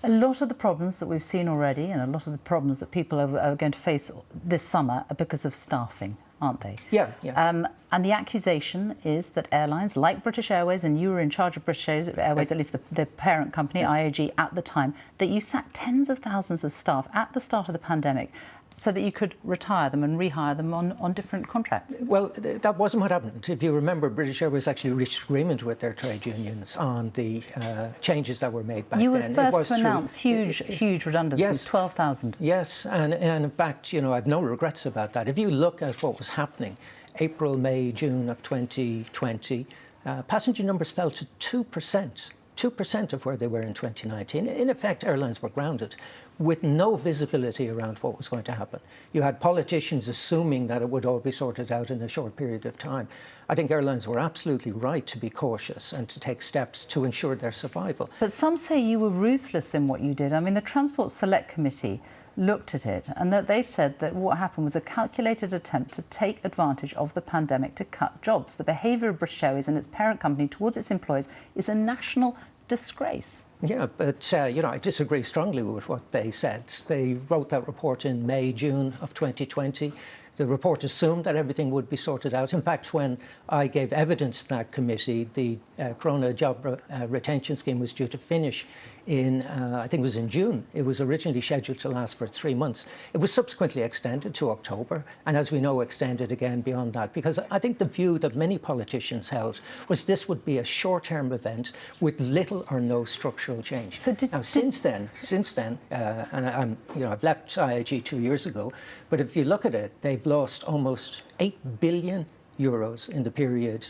A lot of the problems that we've seen already and a lot of the problems that people are, are going to face this summer are because of staffing, aren't they? Yeah, yeah. Um, and the accusation is that airlines like British Airways, and you were in charge of British Airways, at least the, the parent company, IAG, at the time, that you sacked tens of thousands of staff at the start of the pandemic so that you could retire them and rehire them on, on different contracts? Well, that wasn't what happened. If you remember, British Airways actually reached agreement with their trade unions on the uh, changes that were made back you then. You were first to announce huge, huge redundancies, yes, 12,000. Yes, and, and in fact, you know, I've no regrets about that. If you look at what was happening, April, May, June of 2020, uh, passenger numbers fell to 2%. 2% of where they were in 2019. In effect, airlines were grounded with no visibility around what was going to happen. You had politicians assuming that it would all be sorted out in a short period of time. I think airlines were absolutely right to be cautious and to take steps to ensure their survival. But some say you were ruthless in what you did. I mean, the Transport Select Committee looked at it and that they said that what happened was a calculated attempt to take advantage of the pandemic to cut jobs. The behaviour of British Airways and its parent company towards its employees is a national disgrace. Yeah, but uh, you know, I disagree strongly with what they said. They wrote that report in May, June of 2020. The report assumed that everything would be sorted out. In fact, when I gave evidence to that committee, the uh, Corona Job uh, Retention Scheme was due to finish in, uh, I think it was in June. It was originally scheduled to last for three months. It was subsequently extended to October, and as we know, extended again beyond that, because I think the view that many politicians held was this would be a short-term event with little or no structural change. So did, now, since then, since then, uh, and I'm, you know, I've left IAG two years ago, but if you look at it, they've lost almost 8 billion euros in the period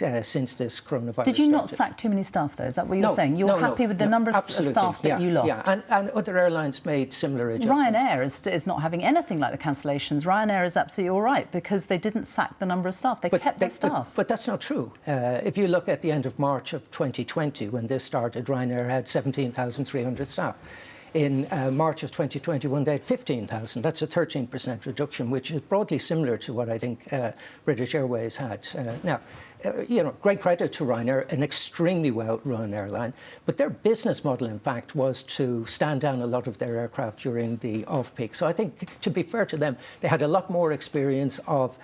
uh, since this coronavirus Did you not started. sack too many staff, though? Is that what you're no, saying? You're no, happy no, with the number of absolutely. staff that yeah, you lost? Yeah, and, and other airlines made similar adjustments. Ryanair is, is not having anything like the cancellations. Ryanair is absolutely all right because they didn't sack the number of staff. They but kept they, their staff. But, but, that's not true. Uh, if you look at the end of March of 2020, when this started, Ryanair had 17,300 staff. In uh, March of 2021, they had 15,000. That's a 13% reduction, which is broadly similar to what I think uh, British Airways had. Uh, now, you know, great credit to Ryanair, an extremely well-run airline. But their business model, in fact, was to stand down a lot of their aircraft during the off-peak. So I think, to be fair to them, they had a lot more experience of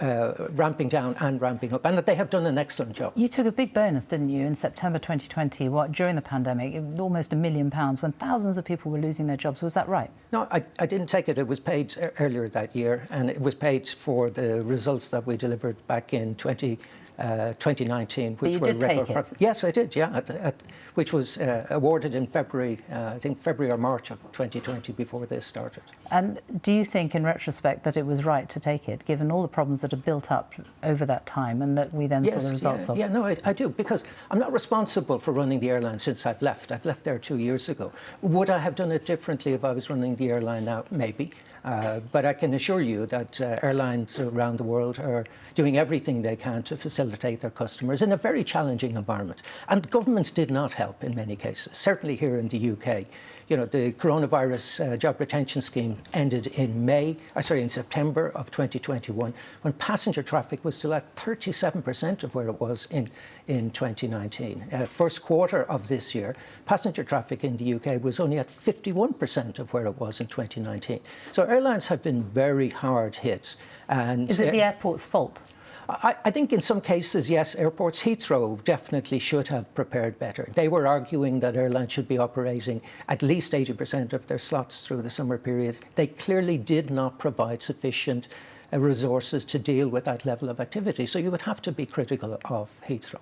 uh, ramping down and ramping up, and that they have done an excellent job. You took a big bonus, didn't you, in September 2020, what, during the pandemic, almost a million pounds, when thousands of people were losing their jobs. Was that right? No, I, I didn't take it. It was paid earlier that year, and it was paid for the results that we delivered back in 20 uh, 2019, But which were record? Yes, I did. Yeah, at, at, which was uh, awarded in February, uh, I think February or March of 2020, before this started. And do you think, in retrospect, that it was right to take it, given all the problems that have built up over that time and that we then saw the results yeah, of? Yeah, no, I, I do, because I'm not responsible for running the airline since I've left. I've left there two years ago. Would I have done it differently if I was running the airline now? Maybe. Uh, but I can assure you that uh, airlines around the world are doing everything they can to facilitate their customers in a very challenging environment. And governments did not help in many cases, certainly here in the UK. You know, the coronavirus uh, job retention scheme ended in May, uh, sorry, in September of 2021, when passenger traffic was still at 37% of where it was in, in 2019. Uh, first quarter of this year, passenger traffic in the UK was only at 51% of where it was in 2019. So airlines have been very hard hit. And Is it the uh, airport's fault? I, I, think in some cases, yes, airports, Heathrow definitely should have prepared better. They were arguing that airlines should be operating at least 80% of their slots through the summer period. They clearly did not provide sufficient uh, resources to deal with that level of activity. So you would have to be critical of Heathrow.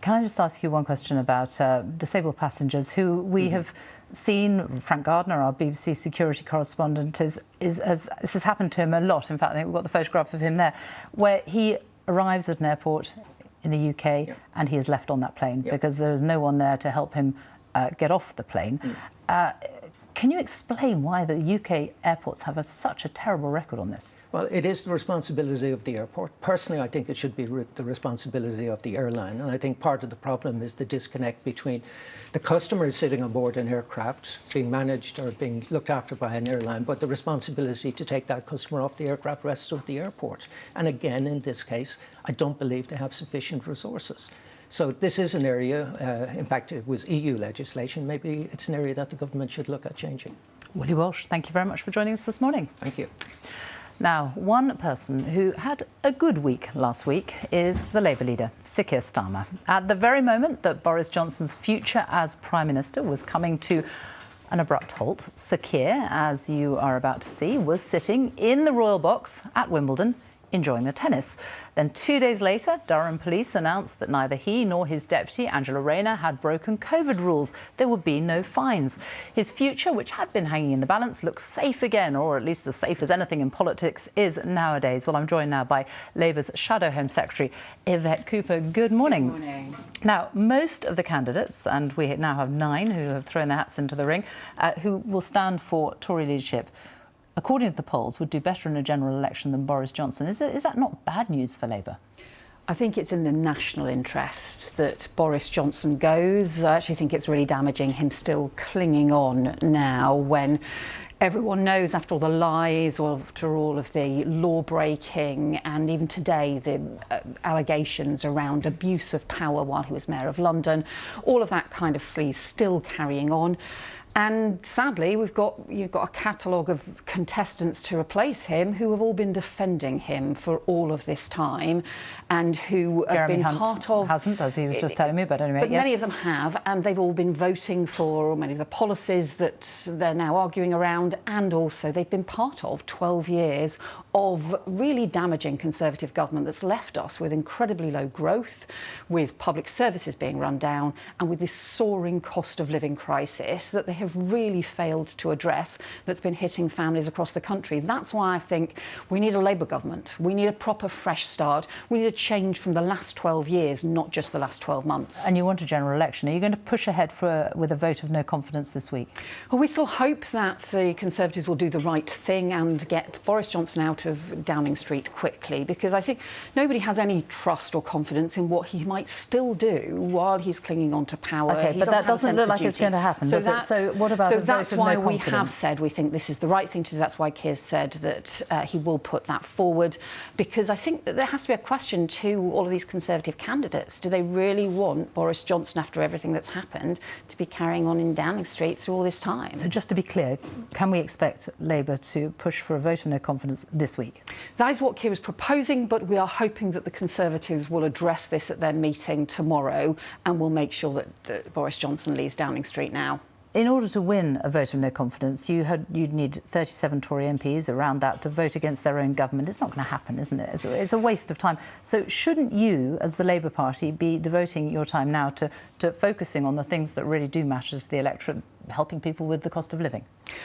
Can I just ask you one question about uh, disabled passengers who we mm-hmm. have seen Frank Gardner, our BBC security correspondent, is, is, has, this has happened to him a lot. In fact, I think we've got the photograph of him there, where he arrives at an airport in the UK yeah. and he is left on that plane yeah. because there is no one there to help him uh, get off the plane. Mm. Uh, can you explain why the UK airports have a, such a terrible record on this? Well, it is the responsibility of the airport. Personally, I think it should be re the responsibility of the airline. And I think part of the problem is the disconnect between the customers sitting on board an aircraft being managed or being looked after by an airline, but the responsibility to take that customer off the aircraft rests with the airport. And again, in this case, I don't believe they have sufficient resources. So this is an area, uh, in fact, it was EU legislation. Maybe it's an area that the government should look at changing. Willie Walsh, thank you very much for joining us this morning. Thank you. Now, one person who had a good week last week is the Labour leader, Sir Keir Starmer. At the very moment that Boris Johnson's future as Prime Minister was coming to an abrupt halt, Sir Keir, as you are about to see, was sitting in the royal box at Wimbledon enjoying the tennis. Then two days later, Durham police announced that neither he nor his deputy, Angela Rayner, had broken COVID rules. There would be no fines. His future, which had been hanging in the balance, looks safe again, or at least as safe as anything in politics is nowadays. Well, I'm joined now by Labour's Shadow Home Secretary, Yvette Cooper. Good morning. Good morning. Now, most of the candidates, and we now have nine who have thrown their hats into the ring, uh, who will stand for Tory leadership, according to the polls, would do better in a general election than Boris Johnson. Is, that not bad news for Labour? I think it's in the national interest that Boris Johnson goes. I actually think it's really damaging him still clinging on now when everyone knows after all the lies after all of the law breaking and even today the uh, allegations around abuse of power while he was mayor of London, all of that kind of sleaze still carrying on. And sadly, we've got you've got a catalogue of contestants to replace him who have all been defending him for all of this time, and who Jeremy have been Hunt part of hasn't, as he was just telling me. But anyway, but yes. many of them have, and they've all been voting for many of the policies that they're now arguing around, and also they've been part of 12 years of really damaging Conservative government that's left us with incredibly low growth, with public services being run down, and with this soaring cost of living crisis that they have really failed to address that's been hitting families across the country. That's why I think we need a Labour government. We need a proper fresh start. We need a change from the last 12 years, not just the last 12 months. And you want a general election. Are you going to push ahead for, with a vote of no confidence this week? Well, we still hope that the Conservatives will do the right thing and get Boris Johnson out of Downing Street quickly because I think nobody has any trust or confidence in what he might still do while he's clinging on to power. Okay, he but that doesn't look like it's going to happen, so does it? So what about so that's why no we have said we think this is the right thing to do. That's why Keir said that uh, he will put that forward because I think that there has to be a question to all of these Conservative candidates. Do they really want Boris Johnson, after everything that's happened, to be carrying on in Downing Street through all this time? So just to be clear, can we expect Labour to push for a vote of no confidence this week? That is what Keir is proposing, but we are hoping that the Conservatives will address this at their meeting tomorrow and will make sure that, that Boris Johnson leaves Downing Street now. in order to win a vote of no confidence, you had you'd need 37 Tory MPs around that to vote against their own government. It's not going to happen, isn't it? It's a, it's a waste of time. So shouldn't you, as the Labour Party, be devoting your time now to, to focusing on the things that really do matter to the electorate, helping people with the cost of living?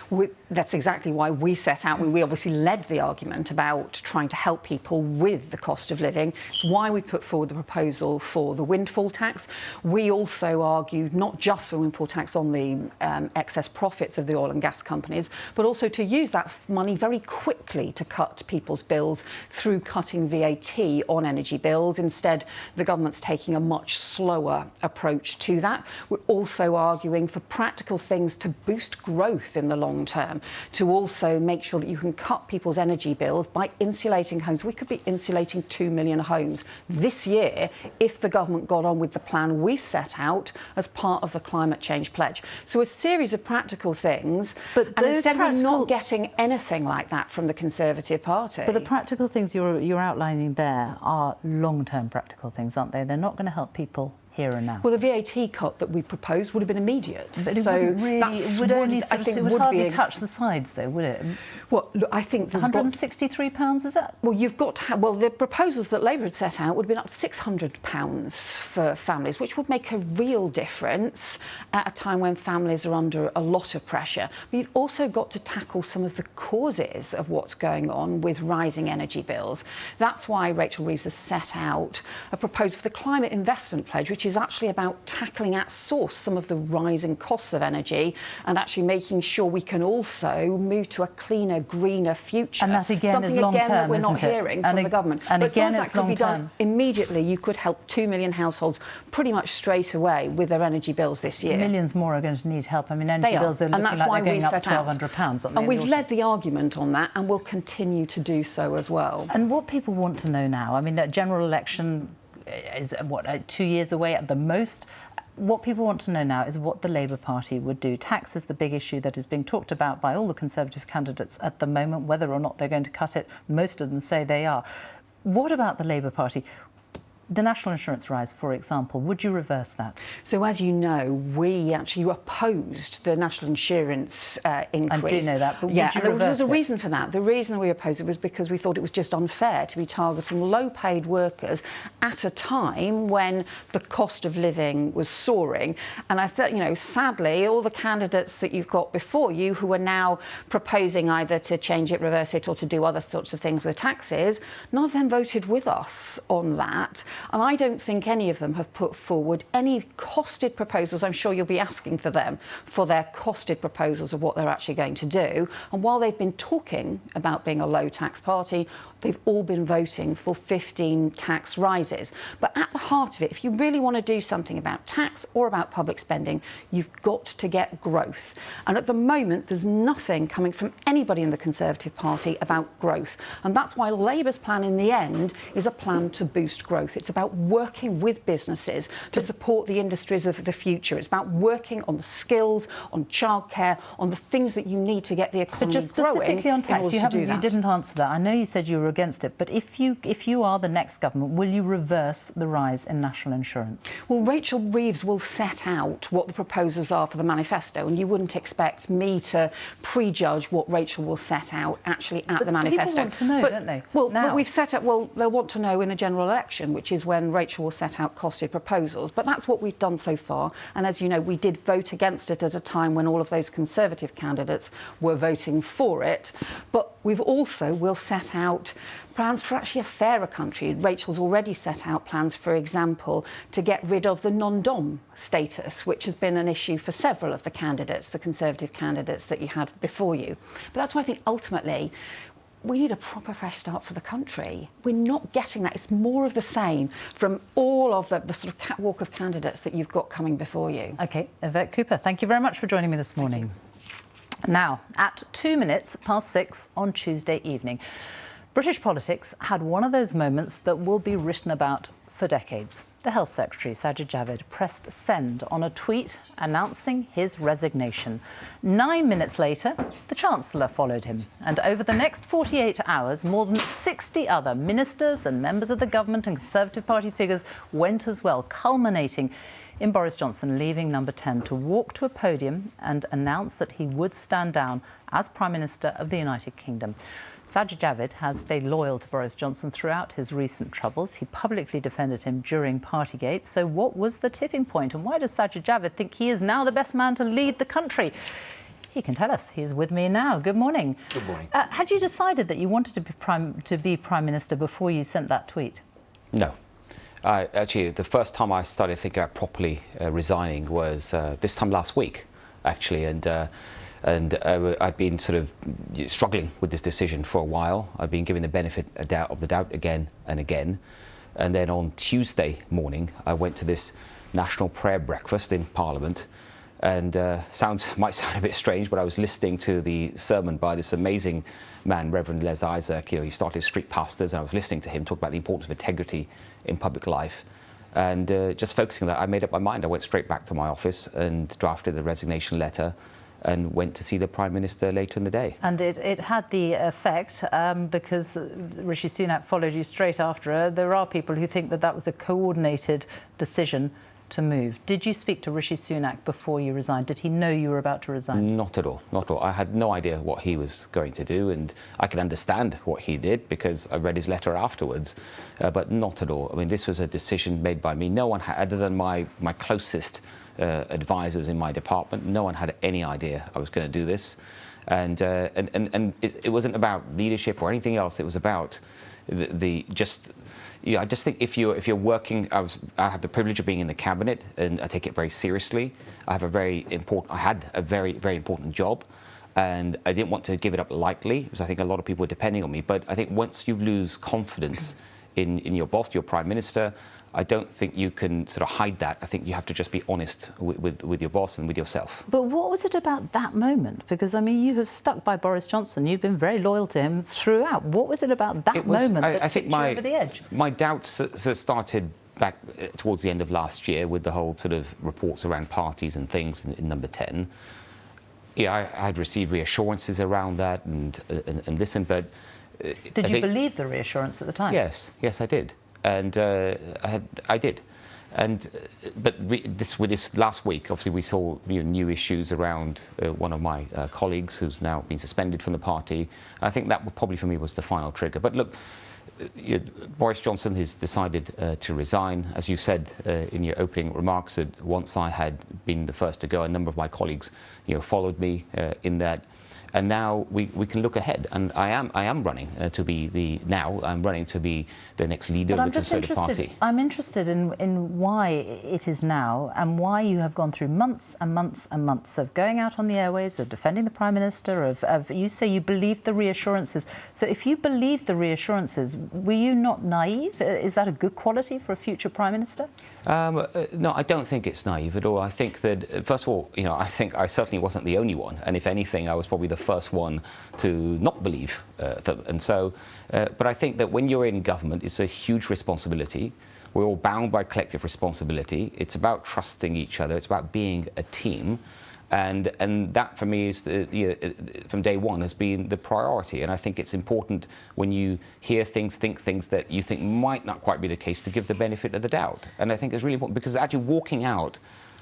We, that's exactly why we set out. We obviously led the argument about trying to help people with the cost of living. It's why we put forward the proposal for the windfall tax. We also argued not just for windfall tax on the um, excess profits of the oil and gas companies, but also to use that money very quickly to cut people's bills through cutting VAT on energy bills. Instead, the government's taking a much slower approach to that. We're also arguing for practical things to boost growth in the long term, to also make sure that you can cut people's energy bills by insulating homes. We could be insulating 2 million homes this year if the government got on with the plan we set out as part of the climate change pledge. So a series of practical things, but and instead we're not getting anything like that from the Conservative Party. But the practical things you're, you're outlining there are long-term practical things, aren't they? They're not going to help people here and now. Well, the VAT cut that we proposed would have been immediate. But it so really, it would only I think it would, would hardly touch the sides, though, would it? Well, look, I think there's 163 got, pounds is that? Well, you've got to have, well, the proposals that Labour had set out would have been up to 600 pounds for families, which would make a real difference at a time when families are under a lot of pressure. We've also got to tackle some of the causes of what's going on with rising energy bills. That's why Rachel Reeves has set out a proposal for the climate investment pledge, which is actually about tackling at source some of the rising costs of energy and actually making sure we can also move to a cleaner, greener future. And that again Something is long again term, that we're not it? hearing and from the government. And but again, it's that could long be term. done immediately. You could help two million households pretty much straight away with their energy bills this year. Millions more are going to need help. I mean, energy bills are, are looking that's like why they're going up £1,200. And we've led the argument on that and we'll continue to do so as well. And what people want to know now, I mean, a general election is what uh, two years away at the most what people want to know now is what the Labour Party would do. Tax is the big issue that is being talked about by all the Conservative candidates at the moment, whether or not they're going to cut it. Most of them say they are. What about the Labour Party? The national insurance rise, for example, would you reverse that? So, as you know, we actually opposed the national insurance uh, increase. I do know that, but yeah, there was, a reason for that. The reason we opposed it was because we thought it was just unfair to be targeting low-paid workers at a time when the cost of living was soaring. And I thought, you know, sadly, all the candidates that you've got before you who are now proposing either to change it, reverse it, or to do other sorts of things with taxes, none of them voted with us on that. And I don't think any of them have put forward any costed proposals. I'm sure you'll be asking for them for their costed proposals of what they're actually going to do. And while they've been talking about being a low tax party, they've all been voting for 15 tax rises. But at the heart of it, if you really want to do something about tax or about public spending, you've got to get growth. And at the moment, there's nothing coming from anybody in the Conservative Party about growth. And that's why Labour's plan in the end is a plan to boost growth. It's about working with businesses to support the industries of the future. It's about working on the skills, on childcare, on the things that you need to get the economy But just specifically on tax, you, haven't, you didn't answer that. I know you said you were against it, but if you if you are the next government, will you reverse the rise in national insurance? Well, Rachel Reeves will set out what the proposals are for the manifesto, and you wouldn't expect me to prejudge what Rachel will set out actually at but the manifesto. People want to know, but, don't they? Well, now. but we've set up. Well, they'll want to know in a general election, which is when Rachel will set out costed proposals. But that's what we've done so far. And as you know, we did vote against it at a time when all of those Conservative candidates were voting for it. But we've also will set out plans for actually a fairer country. Rachel's already set out plans, for example, to get rid of the non-dom status, which has been an issue for several of the candidates, the Conservative candidates that you had before you. But that's why I think ultimately we need a proper fresh start for the country. We're not getting that. It's more of the same from all of the, the sort of catwalk of candidates that you've got coming before you. OK, Yvette Cooper, thank you very much for joining me this morning. Now, at two minutes past six on Tuesday evening, British politics had one of those moments that will be written about for decades. The Health Secretary, Sajid Javid, pressed send on a tweet announcing his resignation. Nine minutes later, the Chancellor followed him. And over the next 48 hours, more than 60 other ministers and members of the government and Conservative Party figures went as well, culminating in Boris Johnson leaving number 10 to walk to a podium and announce that he would stand down as Prime Minister of the United Kingdom. Sajid Javid has stayed loyal to Boris Johnson throughout his recent troubles. He publicly defended him during Partygate. So what was the tipping point and why does Sajid Javid think he is now the best man to lead the country? He can tell us. He is with me now. Good morning. Good morning. Uh, had you decided that you wanted to be prime, to be prime minister before you sent that tweet? No. Uh, actually, the first time I started thinking about properly uh, resigning was uh, this time last week, actually, and uh, and uh, I'd been sort of struggling with this decision for a while. I've been given the benefit of the doubt again and again. And then on Tuesday morning, I went to this national prayer breakfast in Parliament. And uh, sounds might sound a bit strange, but I was listening to the sermon by this amazing man, Reverend Les Isaac. You know, he started Street Pastors, and I was listening to him talk about the importance of integrity in public life. And uh, just focusing on that, I made up my mind. I went straight back to my office and drafted the resignation letter and went to see the Prime Minister later in the day. And it, it had the effect um, because Rishi Sunak followed you straight after her. There are people who think that that was a coordinated decision to move. Did you speak to Rishi Sunak before you resigned? Did he know you were about to resign? Not at all, not at all. I had no idea what he was going to do, and I can understand what he did because I read his letter afterwards, uh, but not at all. I mean, this was a decision made by me. No one, had, other than my, my closest uh, advisors in my department. No one had any idea I was going to do this. And, uh, and, and, and it, it, wasn't about leadership or anything else. It was about the, the just, you know, I just think if you're, if you're working, I, was, I have the privilege of being in the cabinet and I take it very seriously. I have a very important, I had a very, very important job and I didn't want to give it up lightly because I think a lot of people were depending on me. But I think once you lose confidence in, in your boss, your prime minister, I don't think you can sort of hide that. I think you have to just be honest with, with, with, your boss and with yourself. But what was it about that moment? Because, I mean, you have stuck by Boris Johnson. You've been very loyal to him throughout. What was it about that was, moment I, that I think my, you over the edge? My doubts started back uh, towards the end of last year with the whole sort of reports around parties and things in, in number 10. Yeah, I, had received reassurances around that and, uh, and, and listened, but... Uh, did I you think, believe the reassurance at the time? Yes, yes, I did and uh, I, had, I did. And uh, but this with this last week, obviously we saw you know, new issues around uh, one of my uh, colleagues who's now been suspended from the party. I think that probably for me was the final trigger. But look, uh, Boris Johnson has decided uh, to resign. As you said in your opening remarks, that once I had been the first to go, a number of my colleagues, you know, followed me in that and now we, we can look ahead. And I am I am running uh, to be the now I'm running to be the next leader but of the Conservative Party. I'm interested in in why it is now and why you have gone through months and months and months of going out on the airways, of defending the Prime Minister, of, of you say you believed the reassurances. So if you believed the reassurances, were you not naive? Uh, is that a good quality for a future Prime Minister? Um, uh, no, I don't think it's naive at all. I think that, uh, first of all, you know, I think I certainly wasn't the only one. And if anything, I was probably the first one to not believe uh, them. And so, uh, but I think that when you're in government, it's a huge responsibility. We're all bound by collective responsibility. It's about trusting each other. It's about being a team. And, and that, for me, is the, the, uh, from day one has been the priority. And I think it's important when you hear things, think things that you think might not quite be the case to give the benefit of the doubt. And I think it's really important because actually walking out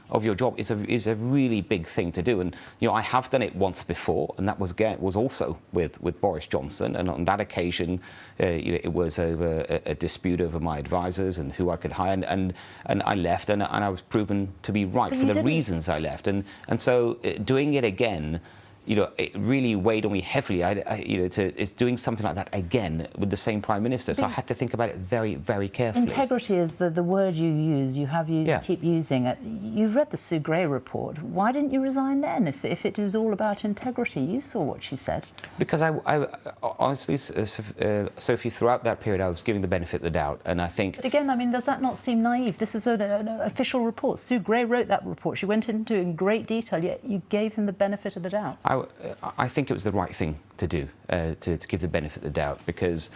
of your job is a, is a really big thing to do. And, you know, I have done it once before, and that was, again, was also with, with Boris Johnson. And on that occasion, uh, you know, it was over a, a, dispute over my advisors and who I could hire. And, and, and I left, and, and I was proven to be right but for the didn't. reasons I left. And, and so uh, doing it again, you know, it really weighed on me heavily. I, I, you know, to, it's doing something like that again with the same prime minister. So I had to think about it very, very carefully. Integrity is the, the word you use. You have used, yeah. keep using it. You've read the Sue Gray report. Why didn't you resign then? If, if it is all about integrity, you saw what she said. Because I, I honestly, uh, Sophie, throughout that period, I was giving the benefit of the doubt, and I think. But again, I mean, does that not seem naive? This is an, an official report. Sue Gray wrote that report. She went into it in great detail. Yet you gave him the benefit of the doubt. I, I think it was the right thing to do, uh, to, to, give the benefit of the doubt, because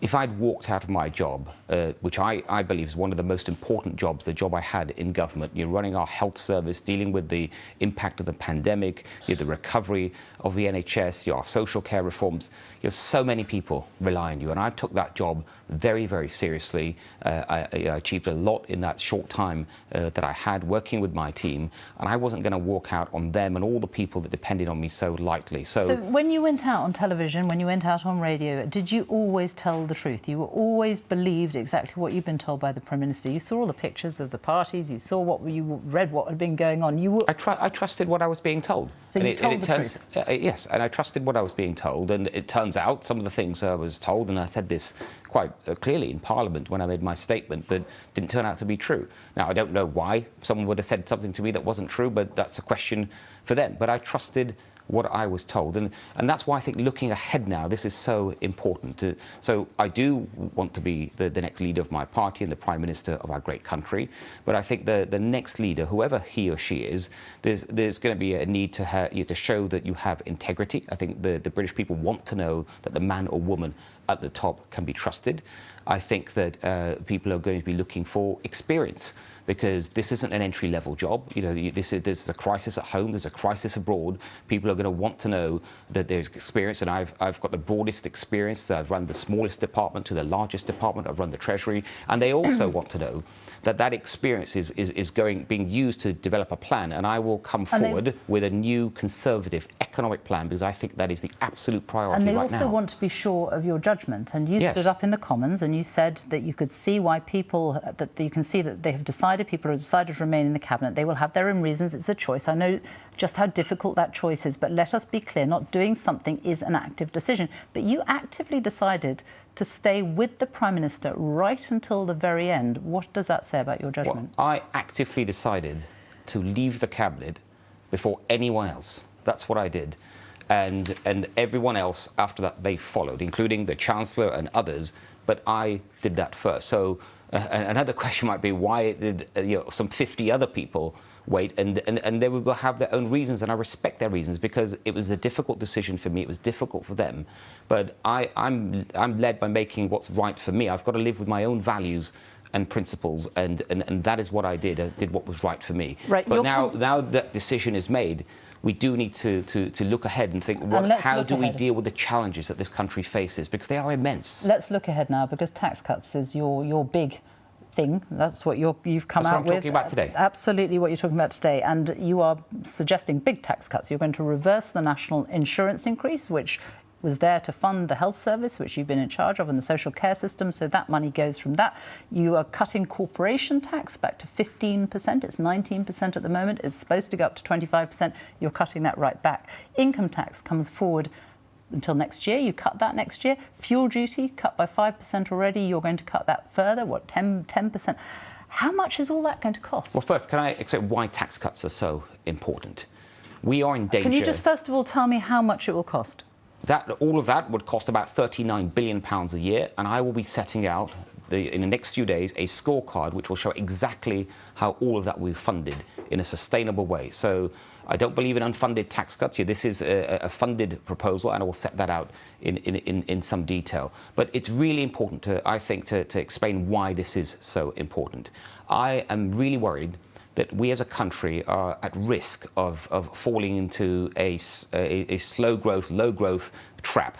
if I'd walked out of my job, uh, which I, I believe is one of the most important jobs, the job I had in government, you're running our health service, dealing with the impact of the pandemic, you know, the recovery of the NHS, your social care reforms, you have so many people rely on you. And I took that job very, very seriously. Uh, I, I, achieved a lot in that short time uh, that I had working with my team. And I wasn't going to walk out on them and all the people that depended on me so lightly. So, so when you went out on television, when you went out on radio, did you always tell the truth? You always believed exactly what you've been told by the Prime Minister. You saw all the pictures of the parties, you saw what you read what had been going on. You were... I, tr I trusted what I was being told. So and you it, told it the turns, truth? Uh, yes, and I trusted what I was being told. And it turns out some of the things I was told, and I said this quite uh, clearly in Parliament when I made my statement, that didn't turn out to be true. Now, I don't know why someone would have said something to me that wasn't true, but that's a question for them. But I trusted what I was told. And, and that's why I think looking ahead now, this is so important. To, so I do want to be the, the next leader of my party and the Prime Minister of our great country. But I think the, the next leader, whoever he or she is, there's, there's going to be a need to, you to show that you have integrity. I think the, the British people want to know that the man or woman at the top can be trusted. I think that uh, people are going to be looking for experience because this isn't an entry-level job. You know, this is, there's a crisis at home, there's a crisis abroad. People are going to want to know that there's experience, and I've, I've got the broadest experience. I've run the smallest department to the largest department. I've run the Treasury, and they also want to know that that experience is, is, is going being used to develop a plan, and I will come And they- forward with a new conservative economic plan because I think that is the absolute priority And they right also now. want to be sure of your judgment. And you Yes. stood up in the Commons and you said that you could see why people, that you can see that they have decided, people have decided to remain in the Cabinet. They will have their own reasons. It's a choice. I know just how difficult that choice is. But let us be clear, not doing something is an active decision. But you actively decided to stay with the Prime Minister right until the very end. What does that say about your judgment? I actively decided to leave the cabinet before anyone else. That's what I did. And, and everyone else after that, they followed, including the Chancellor and others. But I did that first. So uh, another question might be why did uh, you know, some 50 other people wait? And, and, and they will have their own reasons, and I respect their reasons because it was a difficult decision for me. It was difficult for them. But I, I'm, I'm led by making what's right for me. I've got to live with my own values and principles, and, and, and that is what I did. I did what was right for me. Right, but now, now that decision is made, we do need to, to, to look ahead and think, um, what, let's how do we deal with the challenges that this country faces? Because they are immense. Let's look ahead now because tax cuts is your, your big thing. That's what you're, you've come That's what out I'm with. talking about today. Uh, absolutely what you're talking about today. And you are suggesting big tax cuts. You're going to reverse the national insurance increase, which was there to fund the health service, which you've been in charge of, and the social care system. So that money goes from that. You are cutting corporation tax back to 15%. It's 19% at the moment. It's supposed to go up to 25%. You're cutting that right back. Income tax comes forward until next year. You cut that next year. Fuel duty cut by 5% already. You're going to cut that further, what, 10, 10%? How much is all that going to cost? Well, first, can I explain why tax cuts are so important? We are in danger. Can you just first of all tell me how much it will cost? That, all of that would cost about 39 billion pounds a year, and I will be setting out the, in the next few days a scorecard which will show exactly how all of that will be funded in a sustainable way. So I don't believe in unfunded tax cuts. This is a, a funded proposal, and I will set that out in, in, in, some detail. But it's really important, to, I think, to, to explain why this is so important. I am really worried that we as a country are at risk of, of falling into a slow growth, low growth trap.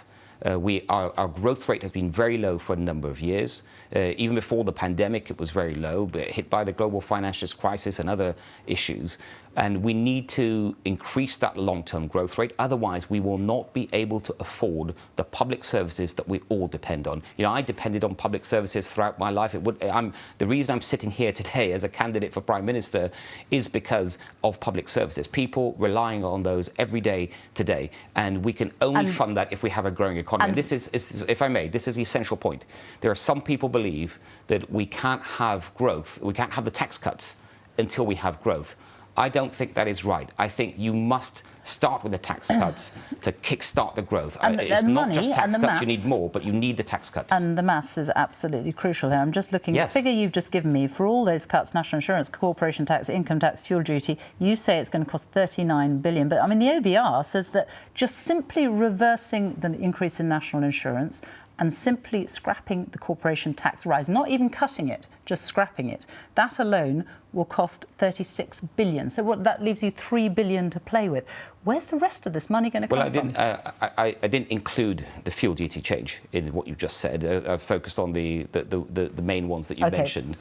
Uh, we, our, our growth rate has been very low for a number of years. Uh, even before the pandemic, it was very low, but hit by the global financial crisis and other issues. And we need to increase that long-term growth rate. Otherwise, we will not be able to afford the public services that we all depend on. You know, I depended on public services throughout my life. It would, I'm, the reason I'm sitting here today as a candidate for Prime Minister is because of public services. People relying on those every day today. And we can only And- fund that if we have a growing economy. and- And this is, is, if I may, this is the essential point. There are some people believe that we can't have growth, we can't have the tax cuts until we have growth. I don't think that is right. I think you must start with the tax cuts to kickstart the growth. And Uh, the- it's and not money just tax the cuts you need maths. more, but you need the tax cuts. And the maths is absolutely crucial here. I'm just looking at the figure you've just given me for all those cuts, national insurance, corporation tax, income tax, fuel duty. You say it's going to cost 39 billion, but I mean the OBR says that just simply reversing the increase in national insurance and simply scrapping the corporation tax rise, not even cutting it, just scrapping it, that alone will cost 36 billion. So what, that leaves you 3 billion to play with. Where's the rest of this money going to well, come I didn't, from? uh, I, I, didn't include the fuel duty change in what you've just said. I, I focused on the, the, the, the main ones that you Okay. mentioned.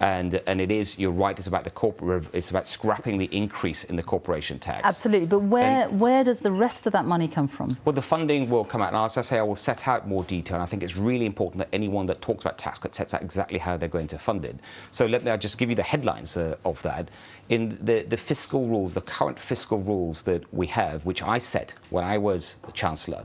And, and it is, you're right, it's about the corporate, it's about scrapping the increase in the corporation tax. Absolutely, but where, where does the rest of that money come from? Well, the funding will come out, and as I say, I will set out more detail. And I think it's really important that anyone that talks about tax cuts sets out exactly how they're going to fund it. So let me I'll just give you the headlines uh, of that. In the, the fiscal rules, the current fiscal rules that we have, which I set when I was Chancellor,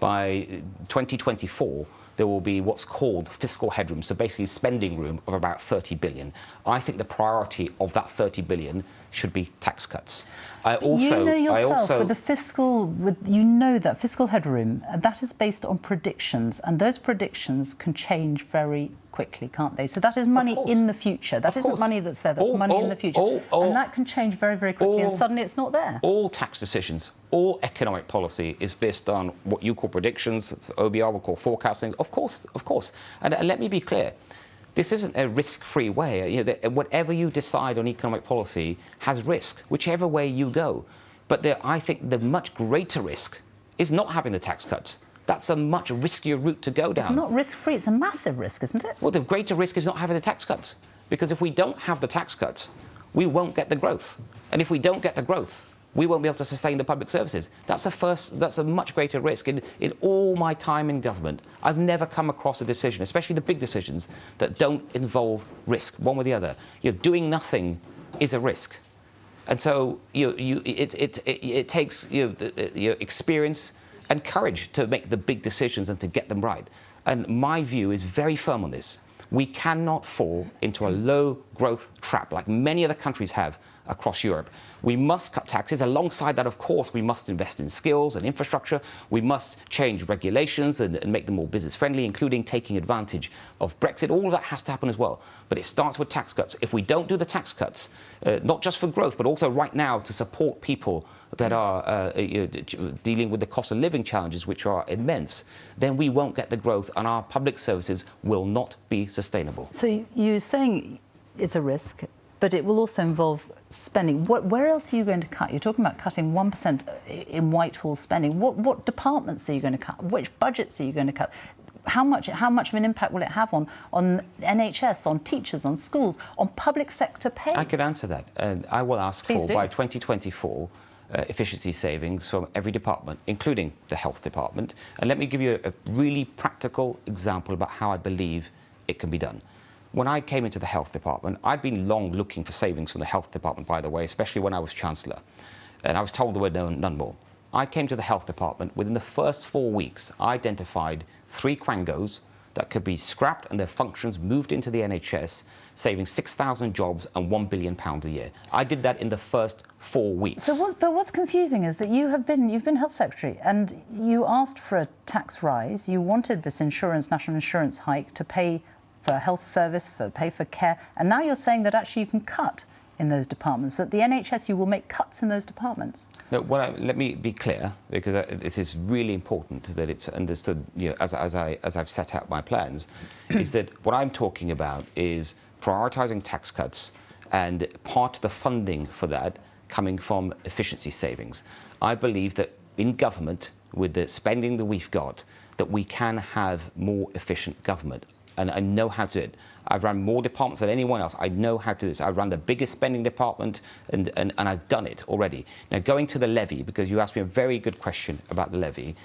by 2024, there will be what's called fiscal headroom, so basically spending room of about 30 billion. I think the priority of that 30 billion should be tax cuts. I also, you know yourself also, with the fiscal, with you know that fiscal headroom that is based on predictions, and those predictions can change very quickly, can't they? So that is money in the future. That isn't money that's there. That's All- money in the future, all- all- and that can change very, very quickly, and suddenly it's not there. all tax decisions, all economic policy is based on what you call predictions, OBR will call forecasting. Of course, of course. And, and let me be clear. This isn't a risk-free way. You know, whatever you decide on economic policy has risk, whichever way you go. But there, I think the much greater risk is not having the tax cuts. That's a much riskier route to go down. It's not risk-free. It's a massive risk, isn't it? Well, the greater risk is not having the tax cuts. Because if we don't have the tax cuts, we won't get the growth. And if we don't get the growth, we won't be able to sustain the public services. That's a first, that's a much greater risk. In, in all my time in government, I've never come across a decision, especially the big decisions, that don't involve risk, one way or the other. You're doing nothing is a risk. And so you, you, it, it, it, it takes you know, the- the- your experience and courage to make the big decisions and to get them right. And my view is very firm on this. We cannot fall into a low growth trap like many other countries have across Europe. We must cut taxes. Alongside that, of course, we must invest in skills and infrastructure. We must change regulations and, and make them more business friendly, including taking advantage of Brexit. All of that has to happen as well. But it starts with tax cuts. If we don't do the tax cuts, uh, not just for growth, but also right now to support people that are uh, you know, dealing with the cost of living challenges, which are immense, then we won't get the growth and our public services will not be sustainable. So you- you're saying it's a risk, but it will also involve spending. What, where else are you going to cut? You're talking about cutting 1% in Whitehall spending. What, what departments are you going to cut? Which budgets are you going to cut? How much, how much of an impact will it have on, on NHS, on teachers, on schools, on public sector pay? I could answer that. And I will ask Please for, do. by 2024, uh, efficiency savings from every department, including the health department. And let me give you a, a really practical example about how I believe it can be done. When I came into the health department, I'd been long looking for savings from the health department, by the way, especially when I was chancellor. And I was told there were no, none more. I came to the health department. Within the first four weeks, I identified three quangos that could be scrapped and their functions moved into the NHS, saving 6,000 jobs and £1 billion a year. I did that in the first four weeks. So what's, but what's confusing is that you have been you've been health secretary and you asked for a tax rise. You wanted this insurance national insurance hike to pay for health service, for pay for care, and now you're saying that actually you can cut in those departments. That the NHS you will make cuts in those departments. No, what I, let me be clear, because I, this is really important that it's understood, you know, as, as, I, as I've set out my plans, is that what I'm talking about is prioritising tax cuts and part of the funding for that coming from efficiency savings. I believe that in government, with the spending that we've got, that we can have more efficient government. And I know how to do it. I've run more departments than anyone else. I know how to do this. I've run the biggest spending department and, and, and I've done it already. Now, going to the levy, because you asked me a very good question about the levy,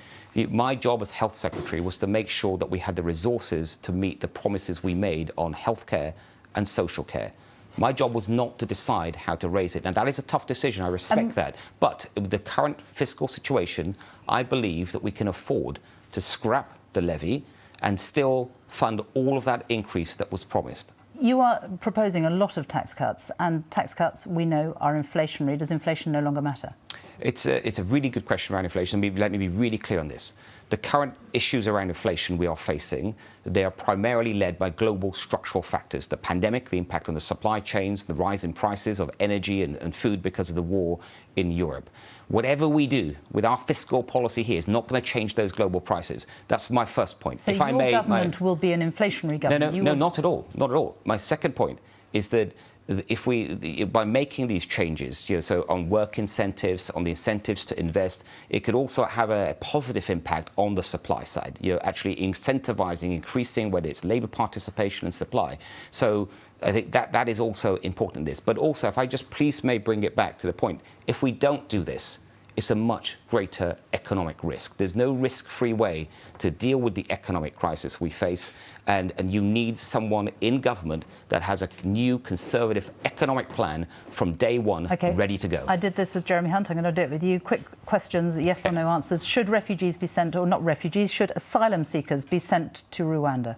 my job as health secretary was to make sure that we had the resources to meet the promises we made on healthcare and social care. My job was not to decide how to raise it. And that is a tough decision. I respect Um, that. But with the current fiscal situation, I believe that we can afford to scrap the levy and still fund all of that increase that was promised. You are proposing a lot of tax cuts, and tax cuts we know are inflationary. Does inflation no longer matter? It's a, it's a really good question around inflation. Let me be really clear on this. The current issues around inflation we are facing, they are primarily led by global structural factors. The pandemic, the impact on the supply chains, the rise in prices of energy and, and food because of the war in Europe. Whatever we do with our fiscal policy here is not going to change those global prices. That's my first point. So if your I may, government my... will be an inflationary government? No, no, you no will... not at all. Not at all. My second point is that if we, by making these changes, you know, so on work incentives, on the incentives to invest, it could also have a positive impact on the supply side. You know, actually incentivizing, increasing whether it's labour participation and supply. So I think that that is also important in this. But also, if I just please may bring it back to the point, if we don't do this, it's a much greater economic risk. There's no risk-free way to deal with the economic crisis we face, and, and you need someone in government that has a new conservative economic plan from day one okay. ready to go. I did this with Jeremy Hunt. I'm going to do it with you. Quick questions, yes or no answers. Should refugees be sent, or not refugees, should asylum seekers be sent to Rwanda?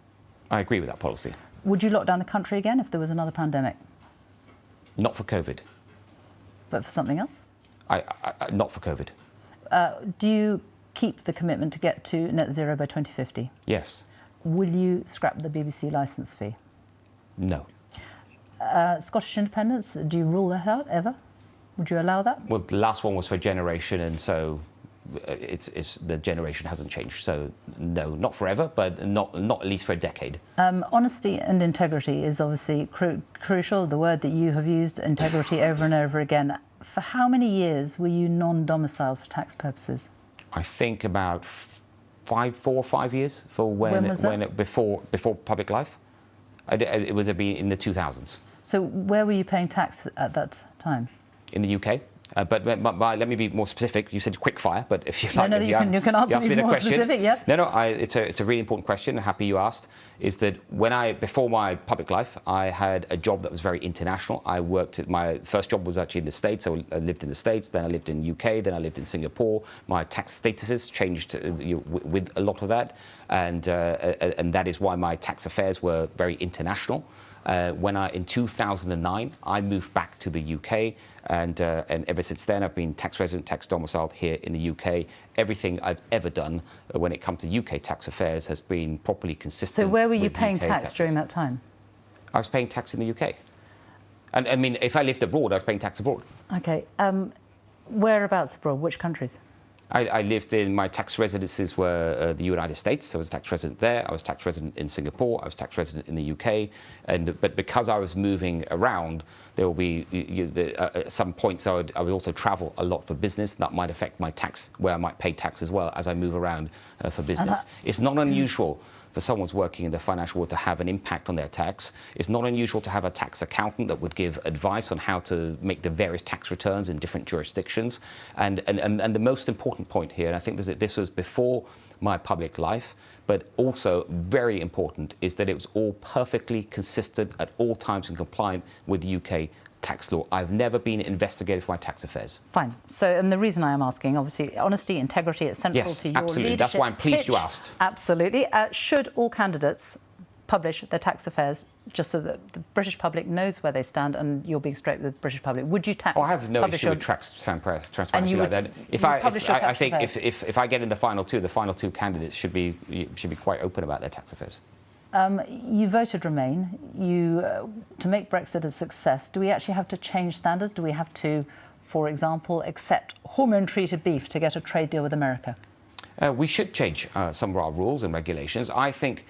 I agree with that policy. Would you lock down the country again if there was another pandemic? Not for COVID. But for something else? I, I, not for COVID. Uh, do you keep the commitment to get to net zero by 2050? Yes. Will you scrap the BBC licence fee? No. Uh, Scottish independence, do you rule that out ever? Would you allow that? Well, the last one was for generation, and so uh, it's, it's, the generation hasn't changed. So no, not forever, but not not at least for a decade. Um, honesty and integrity is obviously cru crucial. The word that you have used, integrity, over and over again. For how many years were you non-domiciled for tax purposes? I think about five, four or five years for when, when, was when it, before before public life. I, it was in the 2000s. So where were you paying tax at that time? In the UK. Uh, but, but, but, let me be more specific. You said quick fire, but if you like, no, you, you, can, you can answer you me the more question. specific. Yes. No, no, I, it's a it's a really important question. Happy you asked. Is that when I before my public life, I had a job that was very international. I worked at my first job was actually in the States. So I lived in the States. Then I lived in UK. Then I lived in Singapore. My tax statuses changed uh, with a lot of that, and uh, and that is why my tax affairs were very international. Uh, when I, in 2009, I moved back to the UK, and, uh, and ever since then, I've been tax resident, tax domiciled here in the UK. Everything I've ever done uh, when it comes to UK tax affairs has been properly consistent. So where were you paying UK tax taxes. during that time? I was paying tax in the UK. And I mean, if I lived abroad, I was paying tax abroad. Okay. Um, whereabouts abroad? Which countries? I, I, lived in my tax residences were uh, the United States. I was a tax resident there. I was tax resident in Singapore. I was tax resident in the UK. And but because I was moving around, there will be you, the, uh, at some points I would, I would also travel a lot for business. That might affect my tax where I might pay tax as well as I move around uh, for business. it's not unusual for someone's working in the financial world to have an impact on their tax. It's not unusual to have a tax accountant that would give advice on how to make the various tax returns in different jurisdictions. And, and, and, and the most important point here, and I think this, this was before my public life, but also very important, is that it was all perfectly consistent at all times and compliant with UK tax law. I've never been investigated for my tax affairs. Fine. So, and the reason I am asking, obviously, honesty, integrity, it's central yes, to your absolutely. leadership That's why I'm pleased pitch. you asked. Absolutely. Uh, should all candidates publish their tax affairs just so that the British public knows where they stand and you're being straight with the British public? Would you tax? Oh, I have no issue your... with tax, transparency would, like that. If you I, publish if, your I, tax I think affairs. if, if, if I get in the final two, the final two candidates should be should be quite open about their tax affairs. Um, you voted Remain. You uh, to make Brexit a success. Do we actually have to change standards? Do we have to, for example, accept hormone-treated beef to get a trade deal with America? Uh, we should change uh, some of our rules and regulations. I think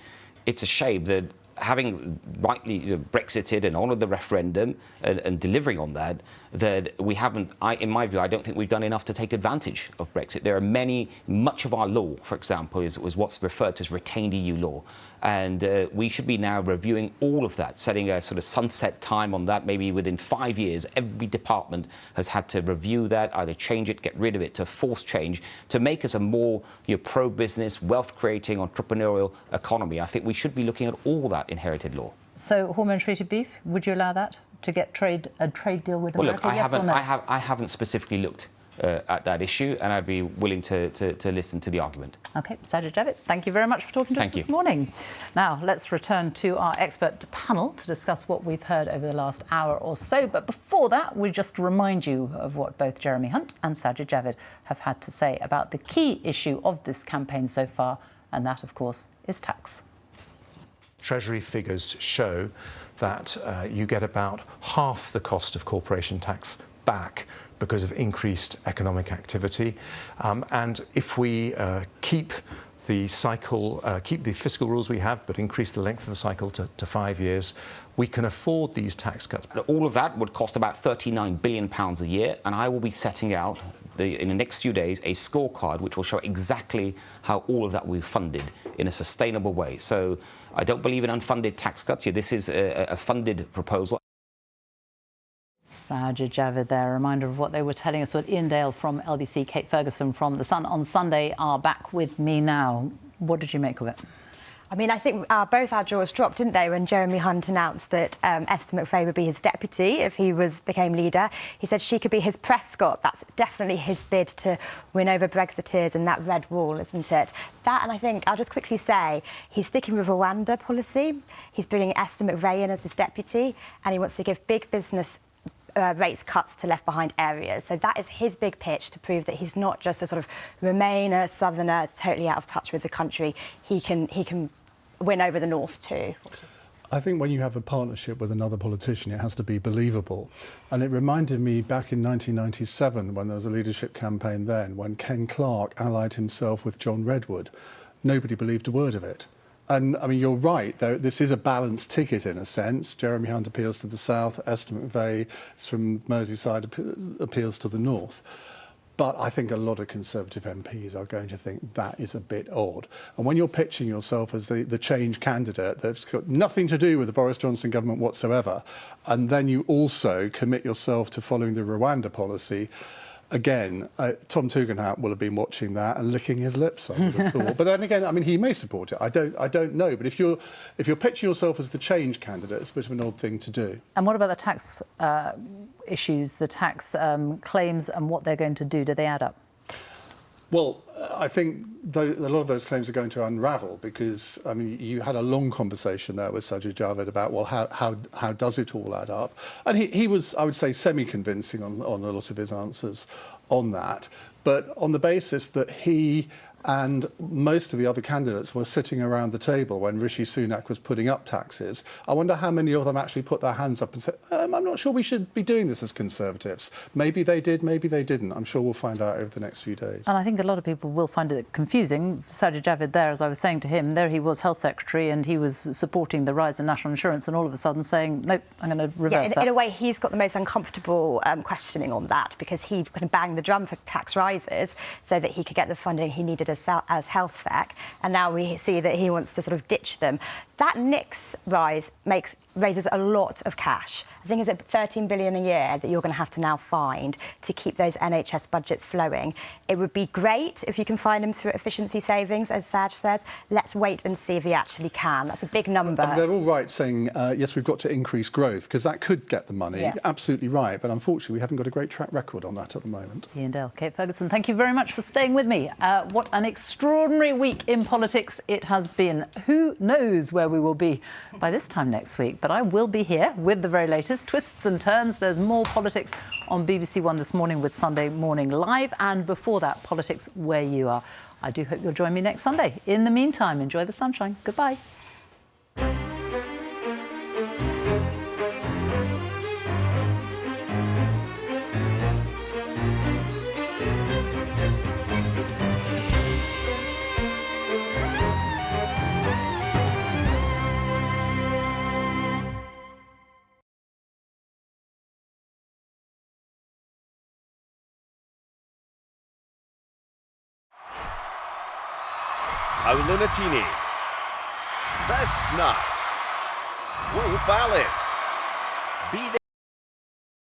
it's a shame that having rightly know, Brexited and honoured the referendum and, and, delivering on that, that we haven't, I, in my view, I don't think we've done enough to take advantage of Brexit. There are many, much of our law, for example, is, is what's referred to as retained EU law. And uh, we should be now reviewing all of that, setting a sort of sunset time on that. Maybe within five years, every department has had to review that, either change it, get rid of it, to force change, to make us a more you know, pro-business, wealth-creating, entrepreneurial economy. I think we should be looking at all that inherited law. So, hormone-treated beef, would you allow that to get trade a trade deal with well, America? Look, I yes haven't, no? I, have, I haven't specifically looked uh, at that issue, and I'd be willing to, to, to listen to the argument. Okay, Sajid Javid, thank you very much for talking to Thank us this morning. Now, let's return to our expert panel to discuss what we've heard over the last hour or so. But before that, we just remind you of what both Jeremy Hunt and Sajid Javid have had to say about the key issue of this campaign so far, and that, of course, is tax. Treasury figures show that uh, you get about half the cost of corporation tax back because of increased economic activity. Um, and if we uh, keep the cycle, uh, keep the fiscal rules we have, but increase the length of the cycle to, to five years, we can afford these tax cuts. All of that would cost about 39 billion pounds a year, and I will be setting out the, in the next few days a scorecard which will show exactly how all of that will be funded in a sustainable way. So I don't believe in unfunded tax cuts. Yeah, this is a, a funded proposal. Sajid Javid there, a reminder of what they were telling us with Iain Dale from LBC, Kate Ferguson from The Sun on Sunday are back with me now. What did you make of it? I mean, I think uh, both our jaws dropped, didn't they, when Jeremy Hunt announced that um, Esther McVey would be his deputy if he was became leader. He said she could be his Prescott. That's definitely his bid to win over Brexiteers and that red wall, isn't it? That, and I think I'll just quickly say he's sticking with Rwanda policy. He's bringing Esther McVey in as his deputy, and he wants to give big business uh, rates cuts to left behind areas. So that is his big pitch to prove that he's not just a sort of Remainer, Southerner, totally out of touch with the country. He can he can win over the North too. I think when you have a partnership with another politician, it has to be believable. And it reminded me back in 1997 when there was a leadership campaign then, when Ken Clarke allied himself with John Redwood. Nobody believed a word of it. And I mean, you're right. though, this is a balanced ticket in a sense. Jeremy Hunt appeals to the south. Esther McVey from Merseyside appeals to the north. But I think a lot of Conservative MPs are going to think that is a bit odd. And when you're pitching yourself as the, the change candidate that's got nothing to do with the Boris Johnson government whatsoever, and then you also commit yourself to following the Rwanda policy, again, uh, Tom Tugendhat will have been watching that and licking his lips. I would have thought. But then again, I mean, he may support it. I don't. I don't know. But if you're if you're pitching yourself as the change candidate, it's a bit of an odd thing to do. And what about the tax uh, issues, the tax um, claims, and what they're going to do? Do they add up? Well, I think th a lot of those claims are going to unravel because I mean you had a long conversation there with Sajid Javid about well how how how does it all add up, and he he was I would say semi convincing on on a lot of his answers on that, but on the basis that he and most of the other candidates were sitting around the table when Rishi Sunak was putting up taxes. I wonder how many of them actually put their hands up and said, um, I'm not sure we should be doing this as Conservatives. Maybe they did, maybe they didn't. I'm sure we'll find out over the next few days. And I think a lot of people will find it confusing. Sajid Javid there, as I was saying to him, there he was Health Secretary and he was supporting the rise in national insurance and all of a sudden saying, nope, I'm going to reverse yeah, in, that. in a way, he's got the most uncomfortable um, questioning on that because he kind of banged the drum for tax rises so that he could get the funding he needed as, health sec, and now we see that he wants to sort of ditch them. That NICS rise makes raises a lot of cash. I think it's at 13 billion a year that you're going to have to now find to keep those NHS budgets flowing. It would be great if you can find them through efficiency savings, as Saj says. Let's wait and see if he actually can. That's a big number. And they're all right saying, uh, yes, we've got to increase growth because that could get the money. Yeah. Absolutely right. But unfortunately, we haven't got a great track record on that at the moment. Iain Dale, Kate Ferguson, thank you very much for staying with me. Uh, what an extraordinary week in politics it has been. Who knows where we will be by this time next week? But I will be here with the very latest twists and turns. There's more politics on BBC One this morning with Sunday Morning Live. And before that, politics where you are. I do hope you'll join me next Sunday. In the meantime, enjoy the sunshine. Goodbye. The Snots. Wolf Alice. Be there.